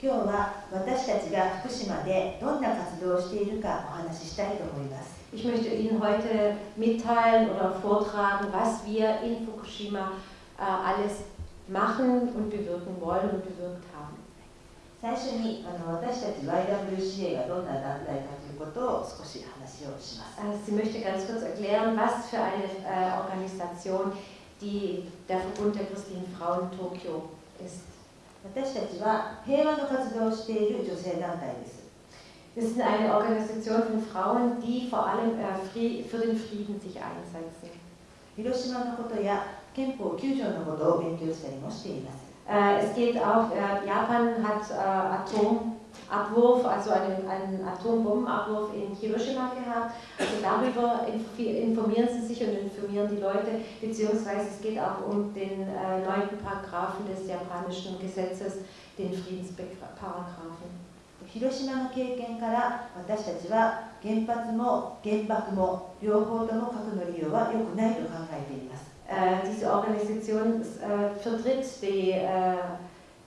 今日は私たちが福島でどんな活動をしているかお話ししたいと思います。 Ich möchte Ihnen heute mitteilen oder vortragen, was wir in Fukushima äh, alles machen und bewirken wollen und bewirkt haben. 最初にあの私たち YWCA がどんな団体かということを少し話をします。 Äh, Sie möchte ganz kurz erklären, was für eine äh, Organisation die, der Verbund der christlichen Frauen Tokio ist. 私たちは平和の活動をしている女性団体です。 Wir sind eine Organisation von Frauen, die vor allem äh, Frie- für den Frieden sich einsetzen. 広島のことや憲法9条のことを勉強したりもしています。 Äh, es geht auch, äh, Japan hat äh, Atomabwurf, also einen, einen Atombombenabwurf in Hiroshima gehabt. Also darüber inf- informieren sie sich und informieren die Leute, beziehungsweise es geht auch um den äh, neunten Paragraphen des japanischen Gesetzes, den Friedensparagraphen. 広島の経験から私たちは原発も原爆も両方とも核の利用は良くないと考えています。 Äh, diese Organisation äh, vertritt die äh,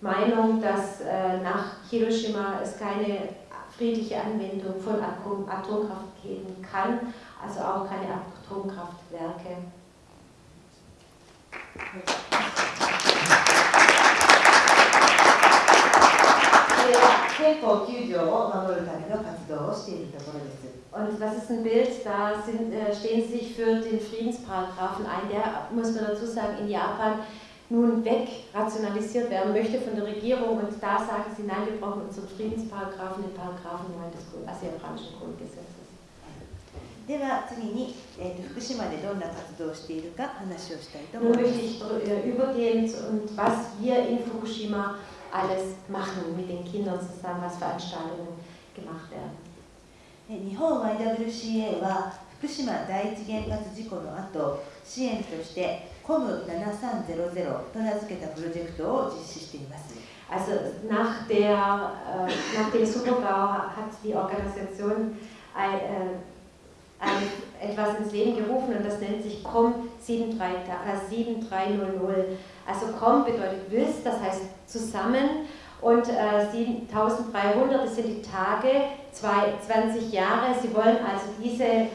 Meinung, dass äh, nach Hiroshima es keine friedliche Anwendung von Atom Atomkraft geben kann, also auch keine Atomkraftwerke. Und das ist ein Bild, da sind, äh, stehen sie sich für den Friedensparagrafen ein. Der, muss man dazu sagen, in Japan nun wegrationalisiert werden möchte von der Regierung. Und da sagen sie, nein, wir brauchen unseren Friedensparagraphen, den Paragraphen 9 des Grund, also japanischen Grundgesetzes. では次に、えーと福島でどんな活動をしているか話をしたいと Nun 思いま möchte す。 ich dr- äh, übergehen zu- und was wir in Fukushima alles machen mit den Kindern zusammen, was Veranstaltungen gemacht werden. え日本 YWCA は福島第一原発事故の後支援として COM7300 と名付けたプロジェクトを実施しています。 Also nach, der, äh, nach dem Supergau hat die Organisation ein, äh, ein, etwas ins Leben gerufen und das nennt sich COM 73, äh, 7300. Also COM bedeutet WIS, das heißt zusammen und äh, 7300, das sind die Tage, zwei, 20 Jahre. Sie wollen also diese,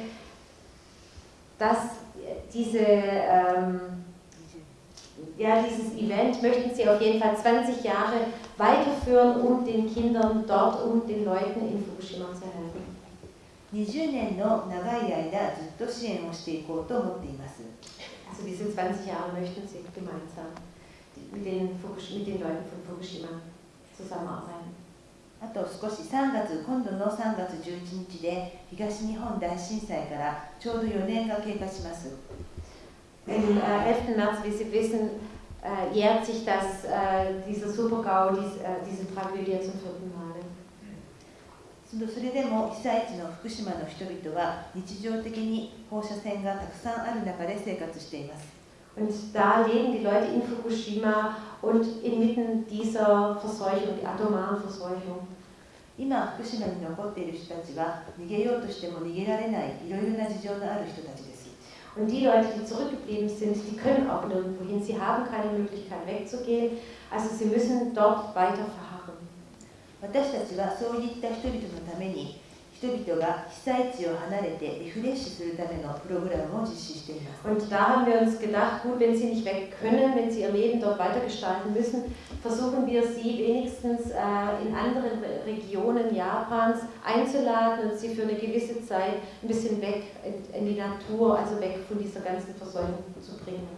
das, diese ähm, ja, dieses Event möchten Sie auf jeden Fall 20 Jahre weiterführen, um den Kindern dort, um den Leuten in Fukushima zu helfen. 20年の長い間ずっと支援をしていこうと思っています。 Also diese 20 Jahre möchten Sie gemeinsam mit den, Fukush mit den Leuten von Fukushima zusammenarbeiten. あと少し3月、今度の3月11日で東日本大震災からちょうど4年が経過します。 Am äh, 11. März, wie Sie wissen, äh, jährt sich das, äh, dieser Super-GAU, dies, äh, diese それでも被災地の福島の人々は日常的に放射線がたくさんある中で生活しています。今、福島に残っている人たちは逃げようとしても逃げられないいろいろな事情のある人たちです。Und die Leute, die zurückgeblieben sind, die können auch nirgendwo hin. Sie haben keine Möglichkeit wegzugehen. Also sie müssen dort weiter verharren. 私たちはそういった人々のために 人々が被災地を離れてリフレッシュするためのプログラムを実施しています。 Und da haben wir uns gedacht, gut, wenn sie nicht weg können, wenn sie ihr Leben dort weitergestalten müssen, versuchen wir sie wenigstens äh, in anderen Re Regionen Japans einzuladen und sie für eine gewisse Zeit ein bisschen weg in, in die Natur, also weg von dieser ganzen Verseuchung zu bringen.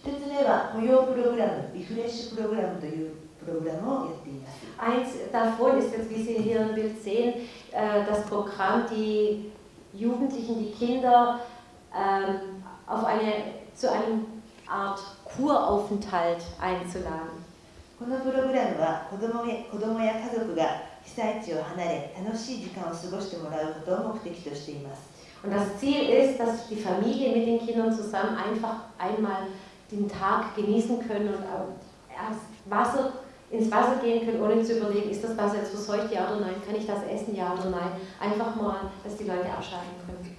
一つ目は雇用プログラム、リフレッシュプログラムという プログラムをやっています。 Eins davon ist jetzt, wie Sie hier im Bild sehen, äh, das Programm, die Jugendlichen, die Kinder ähm, auf eine, zu einem Art Kuraufenthalt einzuladen. このプログラムは子どもや子供や家族が被災地を離れ楽しい時間を過ごしてもらうことを目的としています。 Und das Ziel ist, dass die Familie mit den Kindern zusammen einfach einmal den Tag genießen können und auch erst Wasser, ins Wasser gehen können, ohne zu überlegen, ist das Wasser jetzt verseucht, ja oder nein, kann ich das essen, ja oder nein. Einfach mal, dass die Leute abschalten können.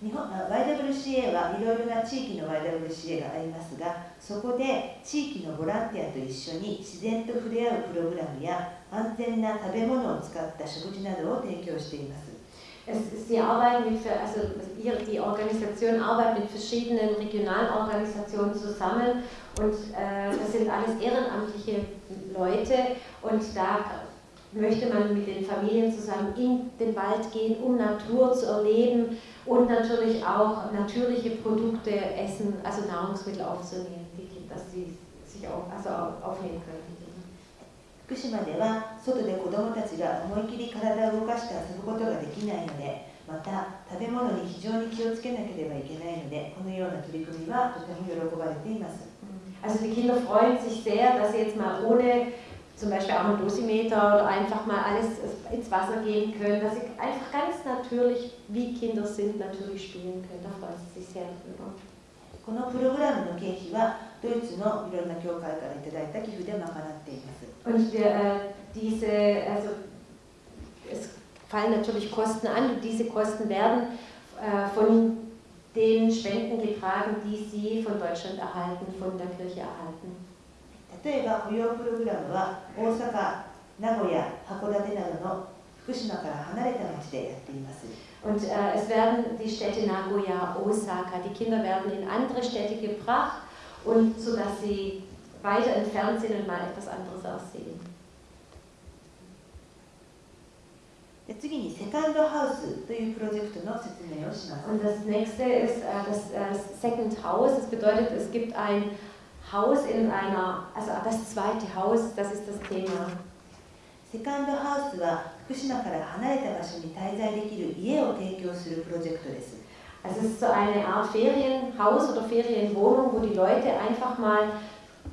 日本 YWCA はいろいろな地域の YWCA がありますがそこで地域のボランティアと一緒に自然と触れ合うプログラムや安全な食べ物を使った食事などを提供しています。Es, sie arbeiten mit, also die Organisation arbeitet mit verschiedenen regionalen Organisationen zusammen und äh, das sind alles ehrenamtliche Leute und da möchte man mit den Familien zusammen in den Wald gehen, um Natur zu erleben und natürlich auch natürliche Produkte essen, also Nahrungsmittel aufzunehmen, dass sie sich auch, also aufnehmen können. 福島では外で子どもたちが思い切り体を動かして遊ぶことができないのでまた食べ物に非常に気をつけなければいけないのでこのような取り組みはとても喜ばれています。Also die Kinder freuen sich sehr, dass sie jetzt mal ohne zum Beispiel auch ein Dosimeter oder einfach mal alles ins Wasser gehen können, dass sie einfach ganz natürlich, wie Kinder sind, natürlich spielen können. Da freuen sie sich sehr drüber. このプログラムの経費はドイツのいろんな教会からいただいた寄付で賄っています。Und wir, äh, diese, also es fallen natürlich Kosten an und diese Kosten werden äh, von den Spenden getragen, die sie von Deutschland erhalten, von der Kirche erhalten. 例えば扶養プログラムは大阪、名古屋、函館などの福島から離れた町でやっています。Und äh, es werden die Städte Nagoya, Osaka, die Kinder werden in andere Städte gebracht und so dass sie weiter entfernt sind und mal etwas anderes aussehen. 次にセカンドハウスというプロジェクトの説明をします。Und das nächste ist äh, das äh, Second House. Das bedeutet, es gibt ein Haus in einer, also das zweite Haus, das ist das Thema. セカンドハウスは福島から離れた場所に滞在できる家を提供するプロジェクトです。 Also es ist so eine Art Ferienhaus oder Ferienwohnung, wo die Leute einfach mal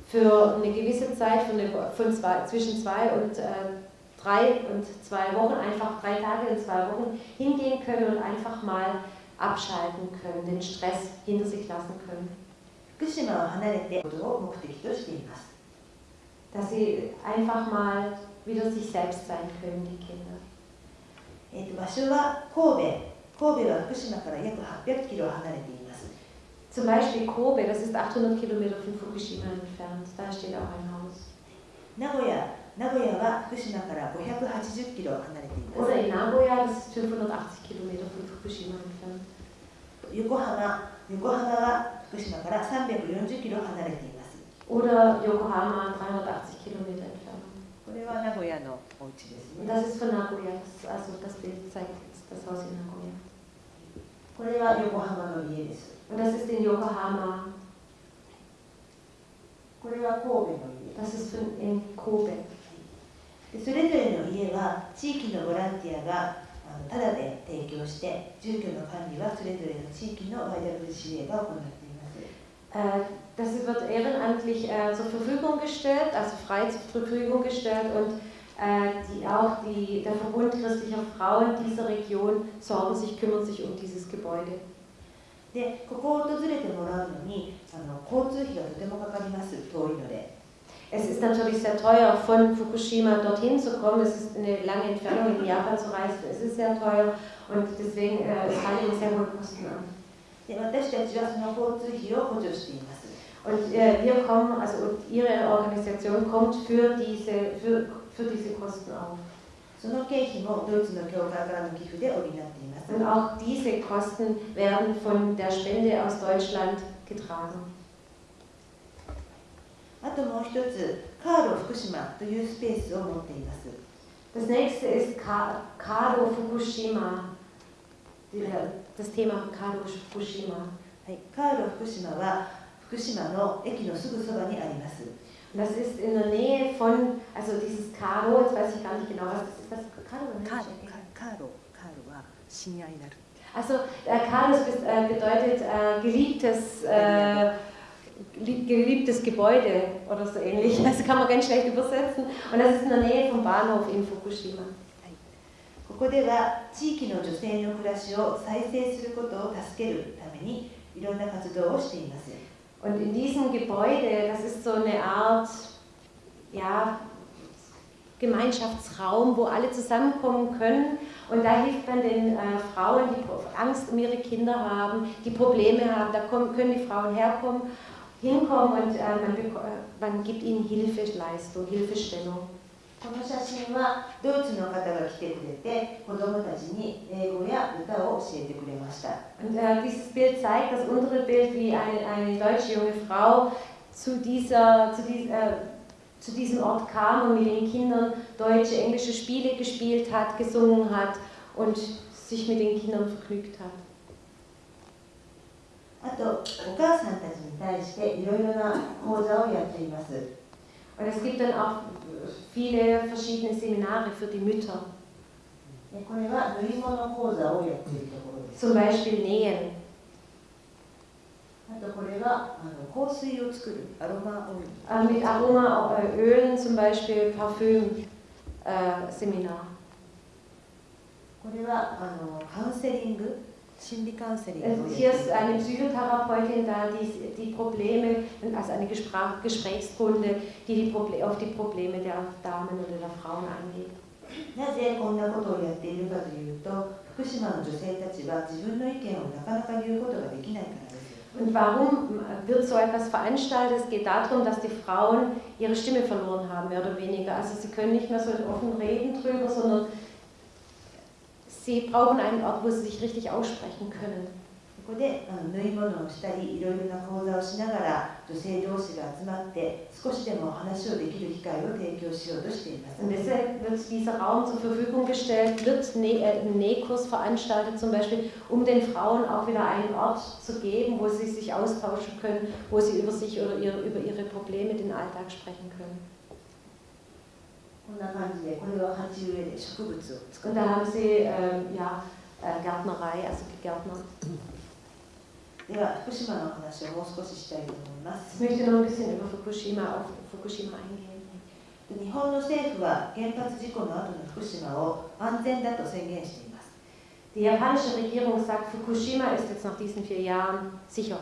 für eine gewisse Zeit, von, eine, von zwei, zwischen zwei und äh, drei und zwei Wochen, einfach drei Tage und zwei Wochen hingehen können und einfach mal abschalten können, den Stress hinter sich lassen können. 福島を離れてことを目的としています。Dass sie einfach mal wieder sich selbst sein können, die Kinder. えー、と場所は神戸、 神戸は福島から約800キロ離れています。Zum Beispiel Kobe, das ist 800 Kilometer von Fukushima entfernt, da steht auch ein Haus. 名古屋、名古屋は福島から580キロ離れています。Oder in Nagoya, das ist 580 Kilometer von Fukushima entfernt. 横浜、横浜は福島から340キロ離れています。Oder Yokohama, 380 Kilometer entfernt. これは名古屋のお家ですね。Das ist von Nagoya. Also das Bild zeigt das Haus in Nagoya. これは横浜の家です。Und das ist in Yokohama. これは神戸の家。Das ist von in Kobe. それぞれの家は地域のボランティアがただで提供して住居の管理はそれぞれの地域の YWCA が行っています。Das wird ehrenamtlich äh, zur Verfügung gestellt, also frei zur Verfügung gestellt und äh, die, auch die, der Verbund christlicher Frauen dieser Region sorgen sich, kümmern sich um dieses Gebäude. でここを訪れてもらうのにあの交通費がとてもかかります遠いので Es ist natürlich sehr teuer, von Fukushima dorthin zu kommen. Es ist eine lange Entfernung, in Japan zu reisen. Es ist sehr teuer und deswegen äh, es fallen sehr hohe Kosten an. で私たちはそ の交通費を補助しています。und äh, wir kommen, also Ihre Organisation kommt für diese, für, für diese Kosten auf. Und auch diese Kosten werden von der Spende aus Deutschland getragen. あともう一つ、カーロ福島というスペースを持っています。Das nächste ist Kado Fukushima. Das Thema Kado Fukushima. はい、カーロ福島は福島の駅のすぐそばにあります。 Das ist in der Nähe von, also dieses Karo, jetzt weiß ich gar nicht genau, was das ist. Das Karo, Karo, Karo, Karo は親愛なる。Also äh, Karos äh, bedeutet äh, geliebtes, äh, geliebtes Gebäude oder so ähnlich. Das kann man ganz schlecht übersetzen. Und das ist in der Nähe vom Bahnhof in Fukushima. ここでは地域の女性の暮らしを再生することを助けるためにいろんな活動をしています。 Und in diesem Gebäude, das ist so eine Art ja, Gemeinschaftsraum, wo alle zusammenkommen können. Und da hilft man den äh, Frauen, die Angst um ihre Kinder haben, die Probleme haben. Da kommen, können die Frauen herkommen, hinkommen und äh, man, äh, man gibt ihnen Hilfeleistung, Hilfestellung. この写真はドイツの方が来てくれて子どもたちに英語や歌を教えてくれました Und äh, dieses Bild zeigt, das untere Bild, wie eine, eine deutsche junge Frau zu, dieser, zu, dies, äh, zu diesem Ort kam und mit den Kindern deutsche, englische Spiele gespielt hat, gesungen hat und sich mit den Kindern vergnügt hat. あとお母さんたちに対していろいろな講座をやっています Und es gibt dann auch viele verschiedene Seminare für die Mütter, でこれは縫い物講座をやっているところです zum Beispiel Nähen. あとこれはあの香水を作るアロマオイル Äh, mit Aromaölen, zum Beispiel Parfüm-Seminar. これはあのカウンセリング 心理カウンセリングを Es- やってい Hier る ist eine Psychotherapeutin da, die die Probleme, also eine Gespräch- Gesprächsrunde, die, die Proble auf die Probleme der Damen oder der Frauen eingeht. なぜこんなことをやっているかというと福島の女性たちは自分の意見をなかなか言うことができないからです Und warum wird so etwas veranstaltet? Es geht darum, dass die Frauen ihre Stimme verloren haben, mehr oder weniger. Also sie können nicht mehr so offen reden drüber, sondern sie brauchen einen Ort, wo sie sich richtig aussprechen können. ここであの縫い物をしたりいろいろな講座をしながら女性同士が集まって少しでも話をできる機会を提供しようとしています Und deshalb wird dieser Raum zur Verfügung gestellt, wird Nä- äh, ein Nähkurs veranstaltet, zum Beispiel, um den Frauen auch wieder einen Ort zu geben, wo sie sich austauschen können, wo sie über sich oder ihre, über ihre Probleme, den Alltag sprechen können. こんな感じでこれは鉢植えで植物を作 Und る da haben sie ähm, ja, äh, Gärtnerei, also gegärtnert. では福島の話をもう少ししたいと思いま Ich す möchte noch ein bisschen über Fukushima, auf Fukushima eingehen. 日本の政府は原発事故の後の福島を安全だと宣言しています Die japanische Regierung sagt, Fukushima ist jetzt nach diesen vier Jahren sicher.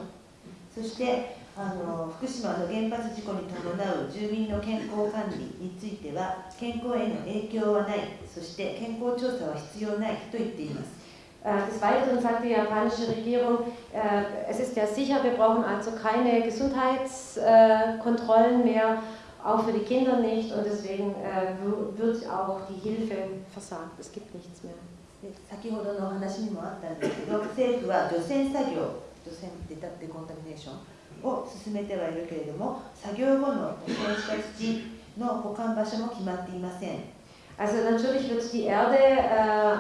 そしてあの福島の原発事故に伴う住民の健康管理については健康への影響はないそして健康調査は必要ないと言っています Äh, Des Weiteren sagt die japanische Regierung, äh, es ist ja sicher, wir brauchen also keine Gesundheitskontrollen mehr, auch für die Kinder nicht und deswegen äh, wird auch die Hilfe versagt. Es gibt nichts mehr. で先ほどのお話にもあったんですけど政府は除染作業除染デタデコンタミネーションを進めてはいるけれども作業後の汚染した土の保管場所も決まっていません Also natürlich wird die Erde äh,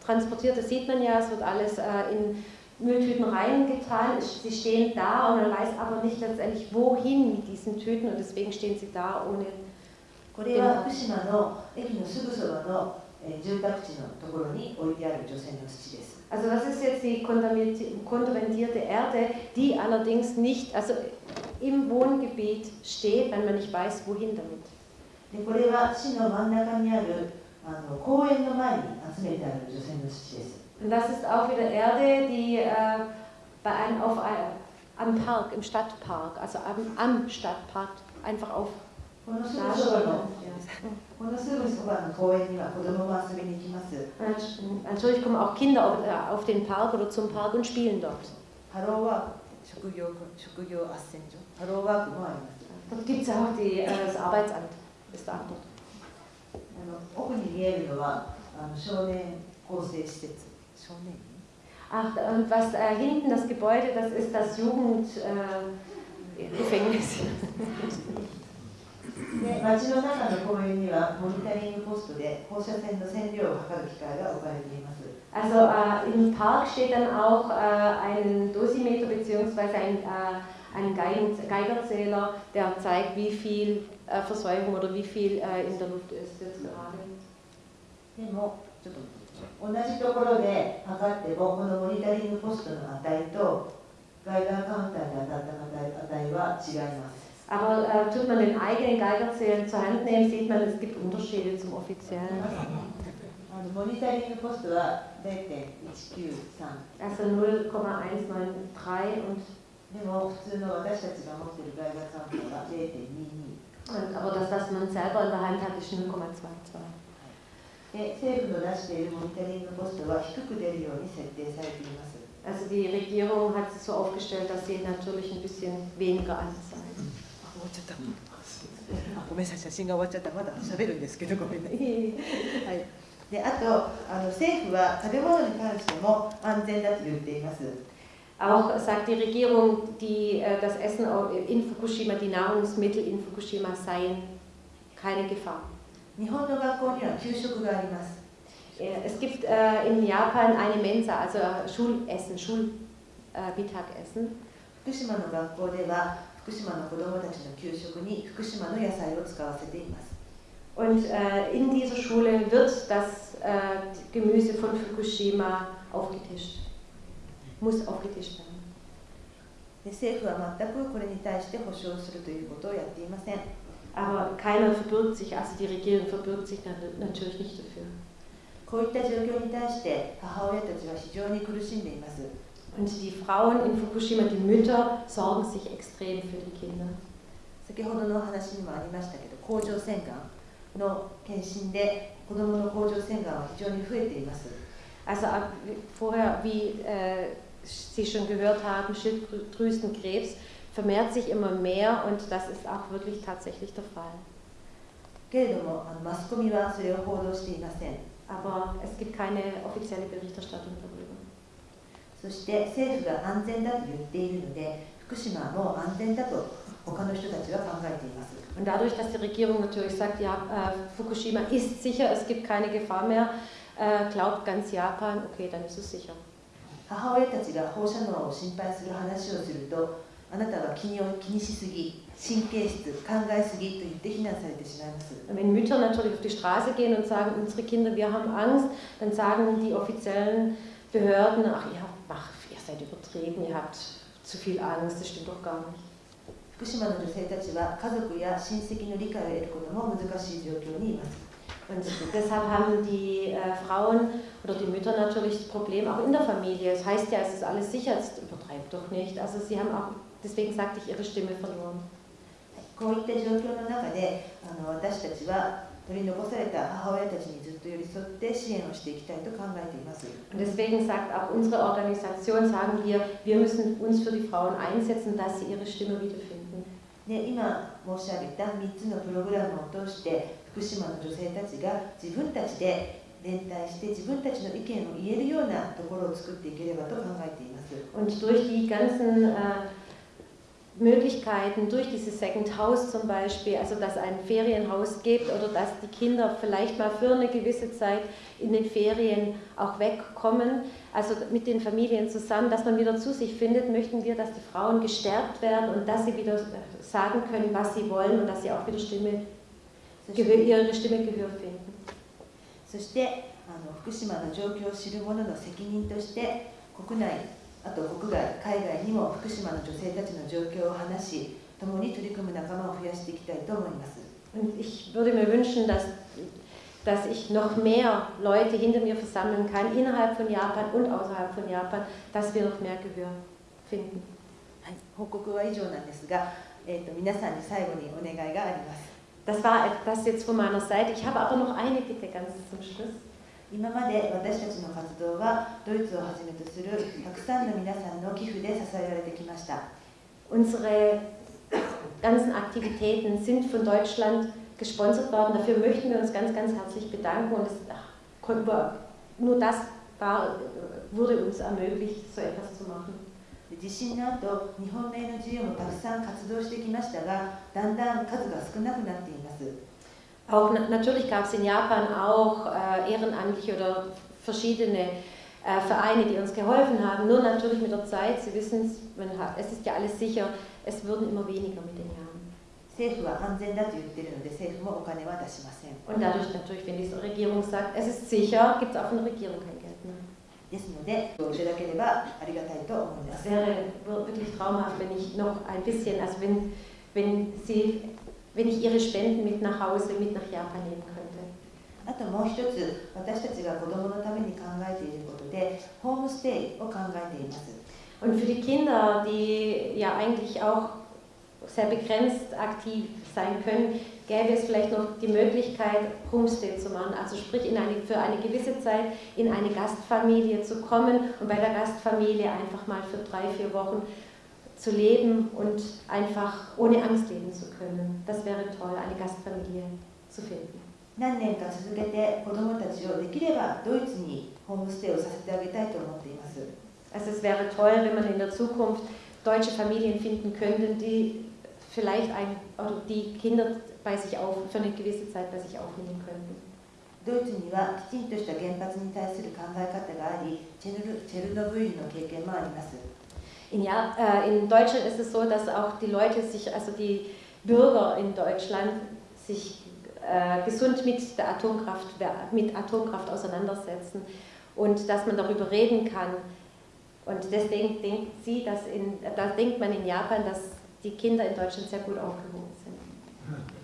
abtransportiert, das sieht man ja, es wird alles äh, in Mülltüten reingetan, Es- sie stehen da und man weiß aber nicht letztendlich wohin mit diesen Tüten und deswegen stehen sie da ohne これは福島の駅のすぐそばの、えー住宅地のところに置いてある除染の土です Also das ist jetzt die kontaminierte kontaminierte Erde, die allerdings nicht, also im Wohngebiet steht, wenn man nicht weiß, wohin damit. でこれは市の真ん中にあるあの公園の前に集めてある除染の土です Und das ist auch wieder Erde, die äh, bei einem, auf, ein- am Park, im Stadtpark, also am, am Stadtpark einfach auf このすぐ Nase そば oder- の Natürlich kommen auch Kinder auf, äh, auf den Park oder zum Park und spielen dort. Dort gibt es auch die, äh, das Arbeitsamt, ist da dort. Ach, und was äh, hinten das Gebäude, das ist das Jugendgefängnis. Äh, で街の中の公園にはモニタリングポストで放射線の線量を測る機械が置かれています Also äh, im Park steht dann auch äh, ein Dosimeter bzw. ein, äh, ein Geigerzähler, der zeigt, wie viel äh, Verseuchung oder wie viel äh, in der Luft ist jetzt gerade. でもちょっと同じところで測ってもこのモニタリングポストの値とガイガーカウンターで当たった値値は違います Aber äh, tut man den eigenen Geigerzähler zur Hand nehmen, sieht man, es gibt Unterschiede zum offiziellen. あのモニタリングポストは0.193 Also 0,193 und, でも普通の私たちが持っているガイガーカウンターは0.22 und aber das, was man selber in der Hand hat, ist 0,22. で政府の出しているモニタリングポストは低く出るように設定されています Also die Regierung hat es so aufgestellt, dass sie natürlich ein bisschen weniger anzeigen. あもうちょっと あごめんなさい写真が終わっちゃったまだ喋るんですけどごめんなさい、はい、であとあの政府は食べ物に関しても安全だと言っています Auch sagt die Regierung, die, äh, das Essen in Fukushima, die Nahrungsmittel in Fukushima seien keine Gefahr. 日本の学校には給食があります Es gibt äh, in Japan eine Mensa, also Schulessen, Schulmittagessen. 福島の学校では 福島の子どもたちの給食に福島の野菜を使わせています Und äh, in dieser Schule wird das äh, Gemüse von Fukushima aufgetischt. Muss aufgetischt werden. で政府は全くこれに対して保障するということをやっていません。Aber keiner verbirgt sich, also die Regierung verbirgt sich natürlich nicht dafür. こういった状況に対して母親たちは非常に苦しんでいます。Und die Frauen in Fukushima, die Mütter, sorgen sich extrem für die Kinder. 先ほどの話にもありましたけど、甲状腺がんの検診で子どもの甲状腺がんは非常に増えています。 Also vorher, wie äh, Sie schon gehört haben, Schilddrüsenkrebs vermehrt sich immer mehr und das ist auch wirklich tatsächlich der Fall. けれどもあのマスコミはそれを報道していません。 Aber es gibt keine offizielle Berichterstattung darüber. そして政府が安全だと言っているので、福島はもう安全だと他の人たちは考えています。 Und dadurch, dass die Regierung natürlich sagt, ja, äh, Fukushima ist sicher, es gibt keine Gefahr mehr, äh, glaubt ganz Japan, okay, dann ist es sicher. 母親たちが放射能を心配する話をすると、あなたは気に気にしすぎ、神経質、考えすぎと言って非難されてしまいます。 Wenn Mütter natürlich auf die Straße gehen und sagen, unsere Kinder, wir haben Angst, dann sagen die offiziellen Behörden, ach, ihr, habt, ach, ihr seid übertrieben, ihr habt zu viel Angst, das stimmt doch gar nicht. 福島の女性たちは家族や親戚の理解を得ることも難しい状況にいます。 Und deshalb haben die äh, Frauen oder die Mütter natürlich das Problem auch in der Familie. Es heißt ja, es ist alles sicher, es übertreibt doch nicht. Also sie haben auch, deswegen sagte ich, ihre Stimme verloren. こういった状況の中であの私たちは 取り残された母親たちにずっと寄り添って支援をしていきたいと考えています。Deswegen sagt auch unsere Organisation, sagen wir, wir müssen uns für die Frauen einsetzen, dass sie ihre Stimme wiederfinden. で今申し上げた3つのプログラムを通して福島の女性たちが自分たちで連帯して自分たちの意見を言えるようなところを作っていければと考えています。Und durch die ganzen äh, Möglichkeiten, durch dieses Second House zum Beispiel, also dass ein Ferienhaus gibt oder dass die Kinder vielleicht mal für eine gewisse Zeit in den Ferien auch wegkommen, also mit den Familien zusammen, dass man wieder zu sich findet, möchten wir, dass die Frauen gestärkt werden und dass sie wieder sagen können, was sie wollen und dass sie auch wieder Stimme, そして Gehör, ihre Stimme Gehör finden. そしてあの福島の状況を知る者の責任として国内 あと国外海外にも福島の女性たちの状況を話し共に取り組む仲間を増やしていきたいと思います。 Und ich würde mir wünschen, dass, dass ich noch mehr Leute hinter mir versammeln kann, innerhalb von Japan und außerhalb von Japan, dass wir noch mehr Gehör finden. はい、報告は以上なんですが、えー、と皆さんに最後にお願いがあります。 Das war das jetzt von meiner Seite. Ich habe aber noch eine Bitte ganz zum Schluss. 今まで私たちの活動はドイツをはじめとするたくさんの皆さんの寄付で支えられてきました。 Unsere ganzen Aktivitäten sind von Deutschland gesponsert worden. Dafür möchten wir uns ganz, ganz herzlich bedanken. Und es, ach, nur das war, wurde uns ermöglicht, so etwas zu machen. 地震の後、日本の NGO もたくさん活動してきましたが、だんだん数が少なくなっています。 Auch natürlich gab es in Japan auch äh, ehrenamtliche oder verschiedene äh, Vereine, die uns geholfen haben. Nur natürlich mit der Zeit, Sie wissen es, es ist ja alles sicher, es würden immer weniger mit den Jahren. 政府は安全だと言っているので、政府もお金は出しません。 Und dadurch natürlich, wenn die Regierung sagt, es ist sicher, gibt es auch von der Regierung kein Geld mehr. ですので、いただければありがたいと思いま Es す。 wäre wirklich traumhaft, wenn ich noch ein bisschen, also wenn, wenn, Sie, wenn ich Ihre Spenden mit nach Hause, mit nach Japan nehmen könnte. あともう一つ、私たちが子どものために考えていることで、ホームステイを考えています。 Und für die Kinder, die ja eigentlich auch sehr begrenzt aktiv sein können, gäbe es vielleicht noch die Möglichkeit, Homestay zu machen. Also sprich, in eine, für eine gewisse Zeit in eine Gastfamilie zu kommen und bei der Gastfamilie einfach mal für drei, vier Wochen zu leben und einfach ohne Angst leben zu können. Das wäre toll, eine Gastfamilie zu finden. 何年か続けて子どもたちをできればドイツにホームステイをさせてあげたいと思っています Also es wäre toll, wenn man in der Zukunft deutsche Familien finden könnte, die vielleicht ein, oder die Kinder bei sich auf, für eine gewisse Zeit bei sich aufnehmen könnten. ドイツにはきちんとした原発に対する考え方がありチェルチェルノブイリの経験もあります In, ja, äh, in Deutschland ist es so, dass auch die Leute sich, also die Bürger in Deutschland sich äh, gesund mit der Atomkraft, mit Atomkraft auseinandersetzen und dass man darüber reden kann. Und deswegen denkt sie, dass in, da denkt man in Japan, dass die Kinder in Deutschland sehr gut aufgehoben sind.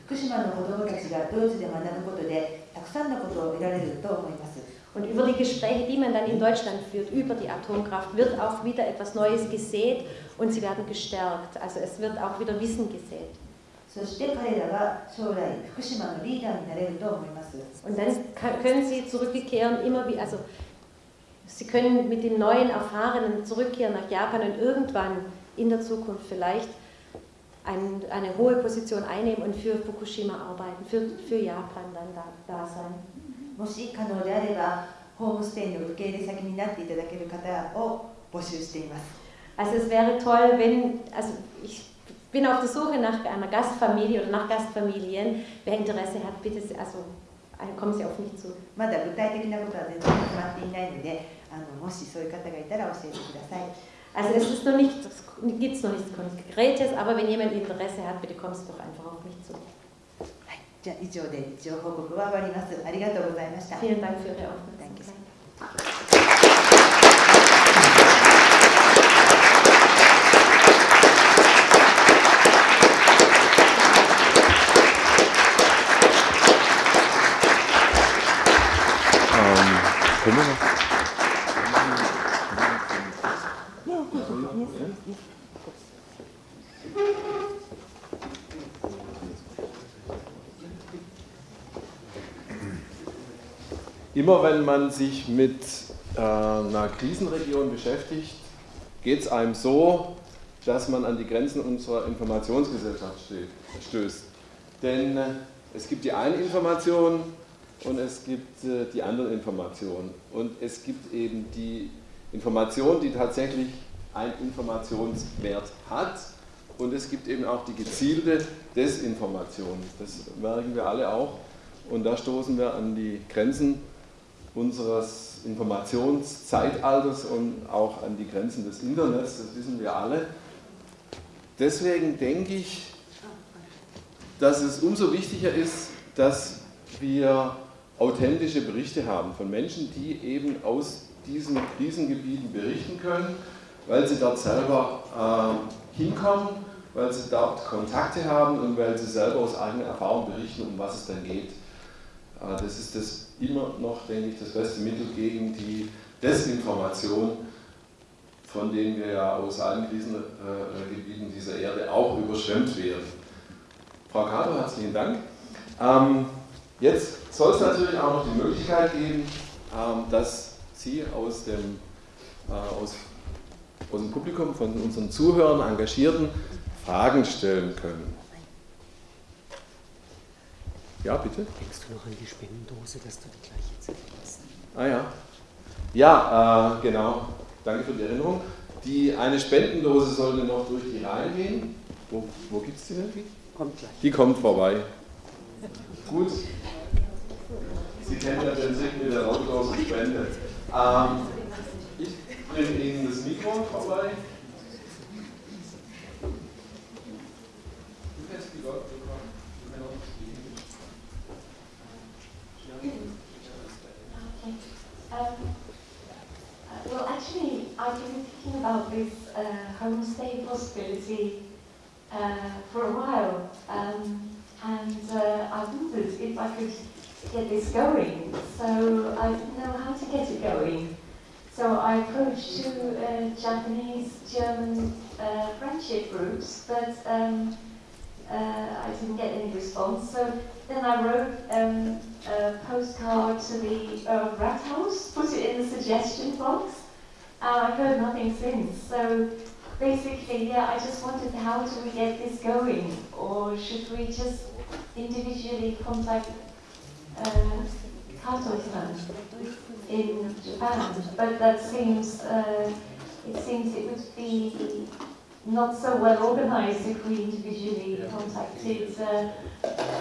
福島の子どもたちがドイツで学ぶことでたくさんのことを得られると思います und über die Gespräche, die man dann in Deutschland führt, über die Atomkraft, wird auch wieder etwas Neues gesät und sie werden gestärkt. Also es wird auch wieder Wissen gesät. Und dann können sie zurückkehren, immer wie, also sie können mit den neuen Erfahrenen zurückkehren nach Japan und irgendwann in der Zukunft vielleicht eine, eine hohe Position einnehmen und für Fukushima arbeiten, für, für Japan dann da, da sein. もし可能であればホームステイの受け入れ先になっていただける方を募集しています Also es wäre toll, wenn, also ich bin auf der Suche nach einer Gastfamilie oder nach Gastfamilien. Wer Interesse hat, bitte, also äh, kommen Sie auf mich zu. まだ具体的なことは全然決まっていないのであのもしそういう方がいたら教えてください Also es ist noch nicht, gibt es noch nichts Konkretes, aber wenn jemand Interesse hat, bitte kommen Sie doch einfach auf mich zu. じゃあ以上で一応報告終わります。ありがとうございました。Thank you. Immer wenn man sich mit äh, einer Krisenregion beschäftigt, geht es einem so, dass man an die Grenzen unserer Informationsgesellschaft stößt. Denn äh, es gibt die eine Information und es gibt äh, die anderen Informationen. Und es gibt eben die Information, die tatsächlich einen Informationswert hat. Und es gibt eben auch die gezielte Desinformation. Das merken wir alle auch. Und da stoßen wir an die Grenzen unseres Informationszeitalters und auch an die Grenzen des Internets, das wissen wir alle. Deswegen denke ich, dass es umso wichtiger ist, dass wir authentische Berichte haben von Menschen, die eben aus diesen Krisengebieten berichten können, weil sie dort selber äh, hinkommen, weil sie dort Kontakte haben und weil sie selber aus eigener Erfahrung berichten, um was es dann geht. Äh, das ist das immer noch, denke ich, das beste Mittel gegen die Desinformation, von denen wir ja aus allen Krisengebieten dieser Erde auch überschwemmt werden. Frau Kato, herzlichen Dank. Ähm, jetzt soll es natürlich auch noch die Möglichkeit geben, ähm, dass Sie aus dem, äh, aus, aus dem Publikum, von unseren Zuhörern, Engagierten, Fragen stellen können. Ja, bitte? Denkst du noch an die Spendendose, dass du die gleiche Zeit hast? Ah ja. Ja, äh, genau. Danke für die Erinnerung. Die, eine Spendendose sollte noch durch die Reihen gehen. Wo, wo gibt es die denn? Kommt gleich. Die kommt vorbei. Gut. Sie kennen ja den Trick mit der lautlosen Spende. Ähm, ich bringe Ihnen das Mikro vorbei. Du kennst die Leute, Um, well, actually, I've been thinking about this uh, homestay possibility uh, for a while, um, and uh, I wondered if I could get this going. So I didn't know how to get it going. So I approached two uh, Japanese, German uh, friendship groups, but um, uh, I didn't get any response. So then I wrote um, a postcard to the uh, Rathaus, put it in the suggestion box, I've heard nothing since. So basically, yeah, I just wondered how do we get this going, or should we just individually contact uh, Kato-san in Japan? But that seems, uh, it seems it would be not so well organized if we individually contacted uh,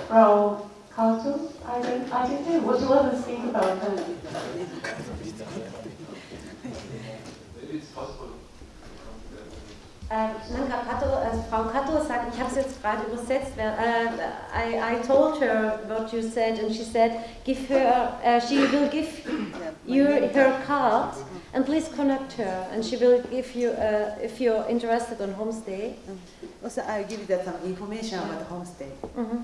Frau Kato. I don't, I don't know. What do others think about that? Maybe it's possible. Frau Kato äh, I, I told her what you said and she said, give her, uh, she will give you her card and please connect her and she will give you, uh, if you're interested on homestay. Also, I'll give you that some information about the homestay. Mhm.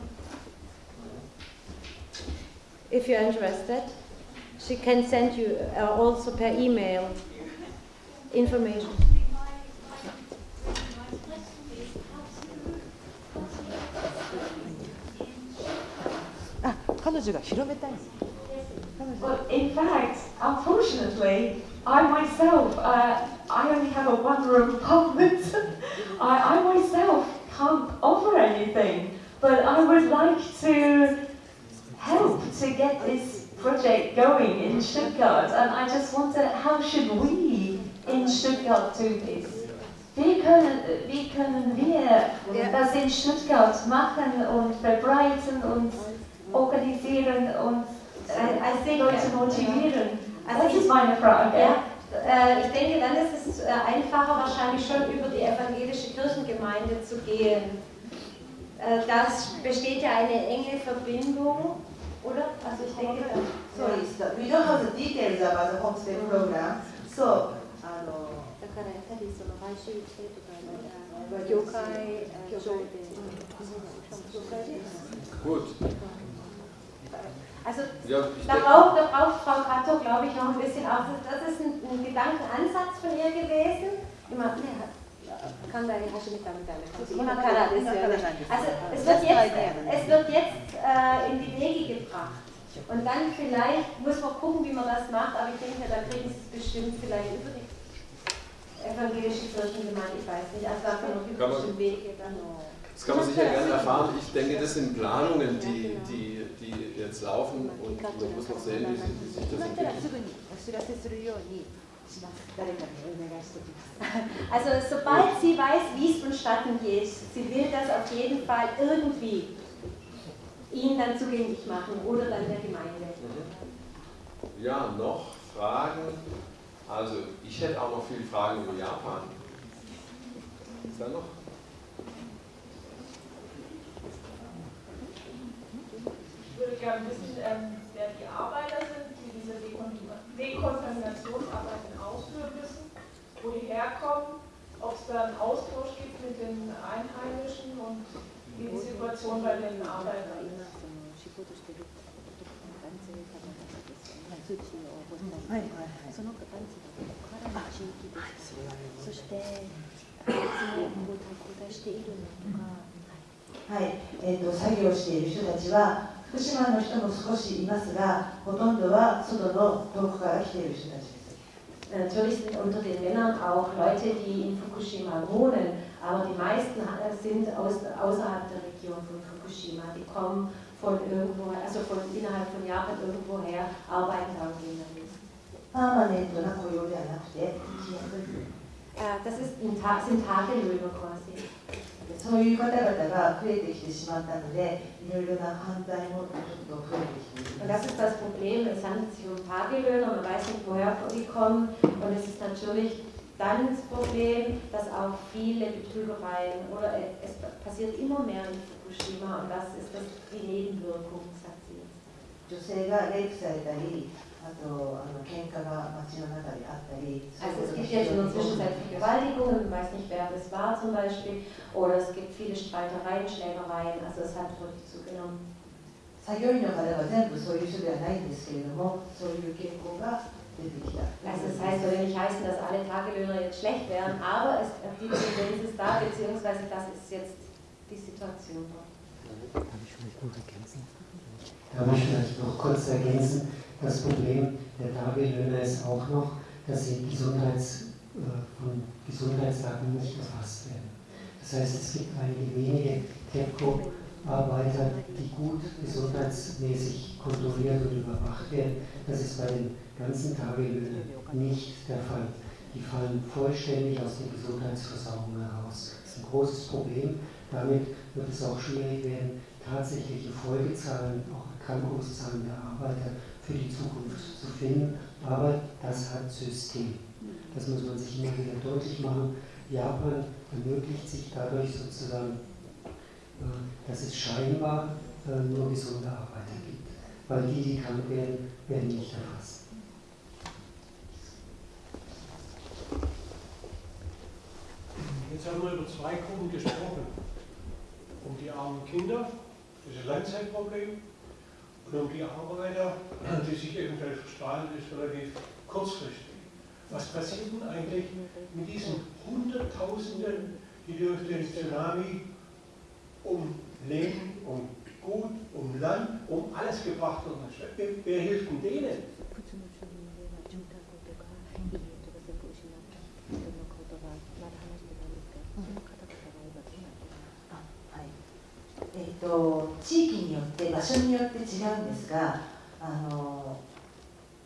If you're interested, she can send you uh, also per email information. あ、彼女が広めたいの。 Well, in fact, unfortunately, I myself, uh, I only have a one-room apartment. I, I myself can't offer anything, but I would like to help to get this project going in Stuttgart, and I just wonder how should we in Stuttgart do this? Wie können, wie können wir das in Stuttgart machen und verbreiten und organisieren und I, I think, Leute motivieren? also Das ich, ist meine Frage. ja, äh, ich denke, dann ist es äh, einfacher wahrscheinlich schon über die evangelische Kirchengemeinde zu gehen. Äh, das besteht ja eine enge Verbindung, oder? Also ich denke, Sorry, so we don't have the details about the homestay program. So, あのだからやっぱりその来週してとか、教会、教会で、教会で。 Gut. Also Ja, ich Da denke, braucht, da braucht Frau Kato, glaube ich, noch ein bisschen auf. Das ist ein, ein Gedankenansatz von ihr gewesen. Immer, ne, kann da damit immer kann das ja nicht. Also es wird jetzt, es wird jetzt äh, in die Wege gebracht. Und dann vielleicht muss man gucken, wie man das macht, aber ich denke, da kriegen sie es bestimmt vielleicht über die evangelische Kirchengemeinde, ich weiß nicht. Also da noch Kann man- üblichen Wege dann. Das kann man sicher gerne erfahren. Ich denke, das sind Planungen, die, die, die jetzt laufen und man muss noch sehen, wie, wie sich das entwickelt. Also sobald sie weiß, wie es vonstatten geht, sie will das auf jeden Fall irgendwie Ihnen dann zugänglich machen oder dann der Gemeinde. Mhm. Ja, noch Fragen? Also ich hätte auch noch viele Fragen über Japan. Ist da noch? würde gerne wissen, ähm, wer die Arbeiter sind, die diese Dekon- Dekontaminationsarbeiten ausführen müssen, wo die herkommen, ob es da einen Austausch gibt mit den Einheimischen und wie die Situation bei den Arbeitern ist. 仕事してる男性かの方ですよね。通知を応募したり、その男性がここからの地域です。そして、いつも交代交代しているのとか、はい、えー、と作業している人たちは 福島の人も少しいますがほとんどは外の遠くから来ている人たちです Natürlich sind unter den Männern auch Leute, die in Fukushima wohnen, aber die meisten äh, sind aus, außerhalb der Region von Fukushima. Die kommen von irgendwo, also von innerhalb von Japan irgendwoher, arbeiten da und gehen dann. パーマネントな雇用ではなくて Äh, das ist ein Ta sind Tagelöhner quasi. そういう方々が増えてきてしまったのでいろいろな反対もちょっと増えてきてい Und ま das す ist das Problem, es handelt sich um Tagelöhner, man weiß nicht, woher die kommen. Und es ist natürlich dann das Problem, dass auch viele Betrügereien oder es passiert immer mehr in Fukushima und das ist das die Nebenwirkung, sagt sie. 女性がレイプされたり あとあの喧嘩が街の中であったり Also es gibt jetzt in der Zwischenzeit Vergewaltigungen, man weiß nicht, wer das war zum Beispiel, oder es gibt viele Streitereien, Schlägereien, also es hat wirklich zugenommen. 作業員の方は全部そういう人ではないんですけれどもそういう傾向が出てきた Also das heißt, soll ja nicht heißen, dass alle Tagelöhner jetzt schlecht wären, aber es, die Tendenz ist da, beziehungsweise das ist jetzt die Situation dort. Darf ich vielleicht noch kurz ergänzen? Das Problem der Tagelöhner ist auch noch, dass sie von Gesundheitsdaten nicht erfasst werden. Das heißt, es gibt einige wenige TEPCO-Arbeiter, die gut gesundheitsmäßig kontrolliert und überwacht werden. Das ist bei den ganzen Tagelöhnen nicht der Fall. Die fallen vollständig aus der Gesundheitsversorgung heraus. Das ist ein großes Problem. Damit wird es auch schwierig werden, tatsächliche Folgezahlen, auch Erkrankungszahlen der Arbeiter für die Zukunft zu finden. Aber das hat System. Das muss man sich immer wieder deutlich machen. Japan ermöglicht sich dadurch sozusagen, äh, dass es scheinbar äh, nur gesunde Arbeiter gibt. Weil die, die krank werden, werden nicht erfasst. Jetzt haben wir über zwei Gruppen gesprochen. Um die armen Kinder, das ist ein Langzeitproblem, und um die Arbeiter, die sich eventuell verstrahlen, ist relativ kurzfristig. Was passiert denn eigentlich mit diesen Hunderttausenden, die durch den Tsunami um Leben, um Gut, um Land, um alles gebracht wurden? Wer hilft denn denen? えっと、地域によって場所によって違うんですがあの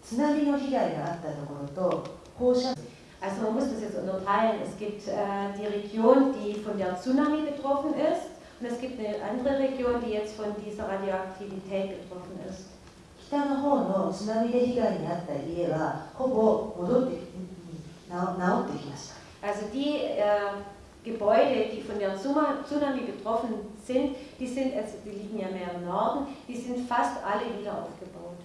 津波の被害があったところと放射 Also man muss das jetzt unterteilen. Es gibt äh, die Region, die von der Tsunami betroffen ist und es gibt eine andere Region, die jetzt von dieser Radioaktivität betroffen ist. 北の方の津波で被害に遭った家はほぼ戻って治ってきました。Also die äh, Gebäude, die von der Tsunami betroffen sind, die sind, also die liegen ja mehr im Norden, die sind fast alle wieder aufgebaut.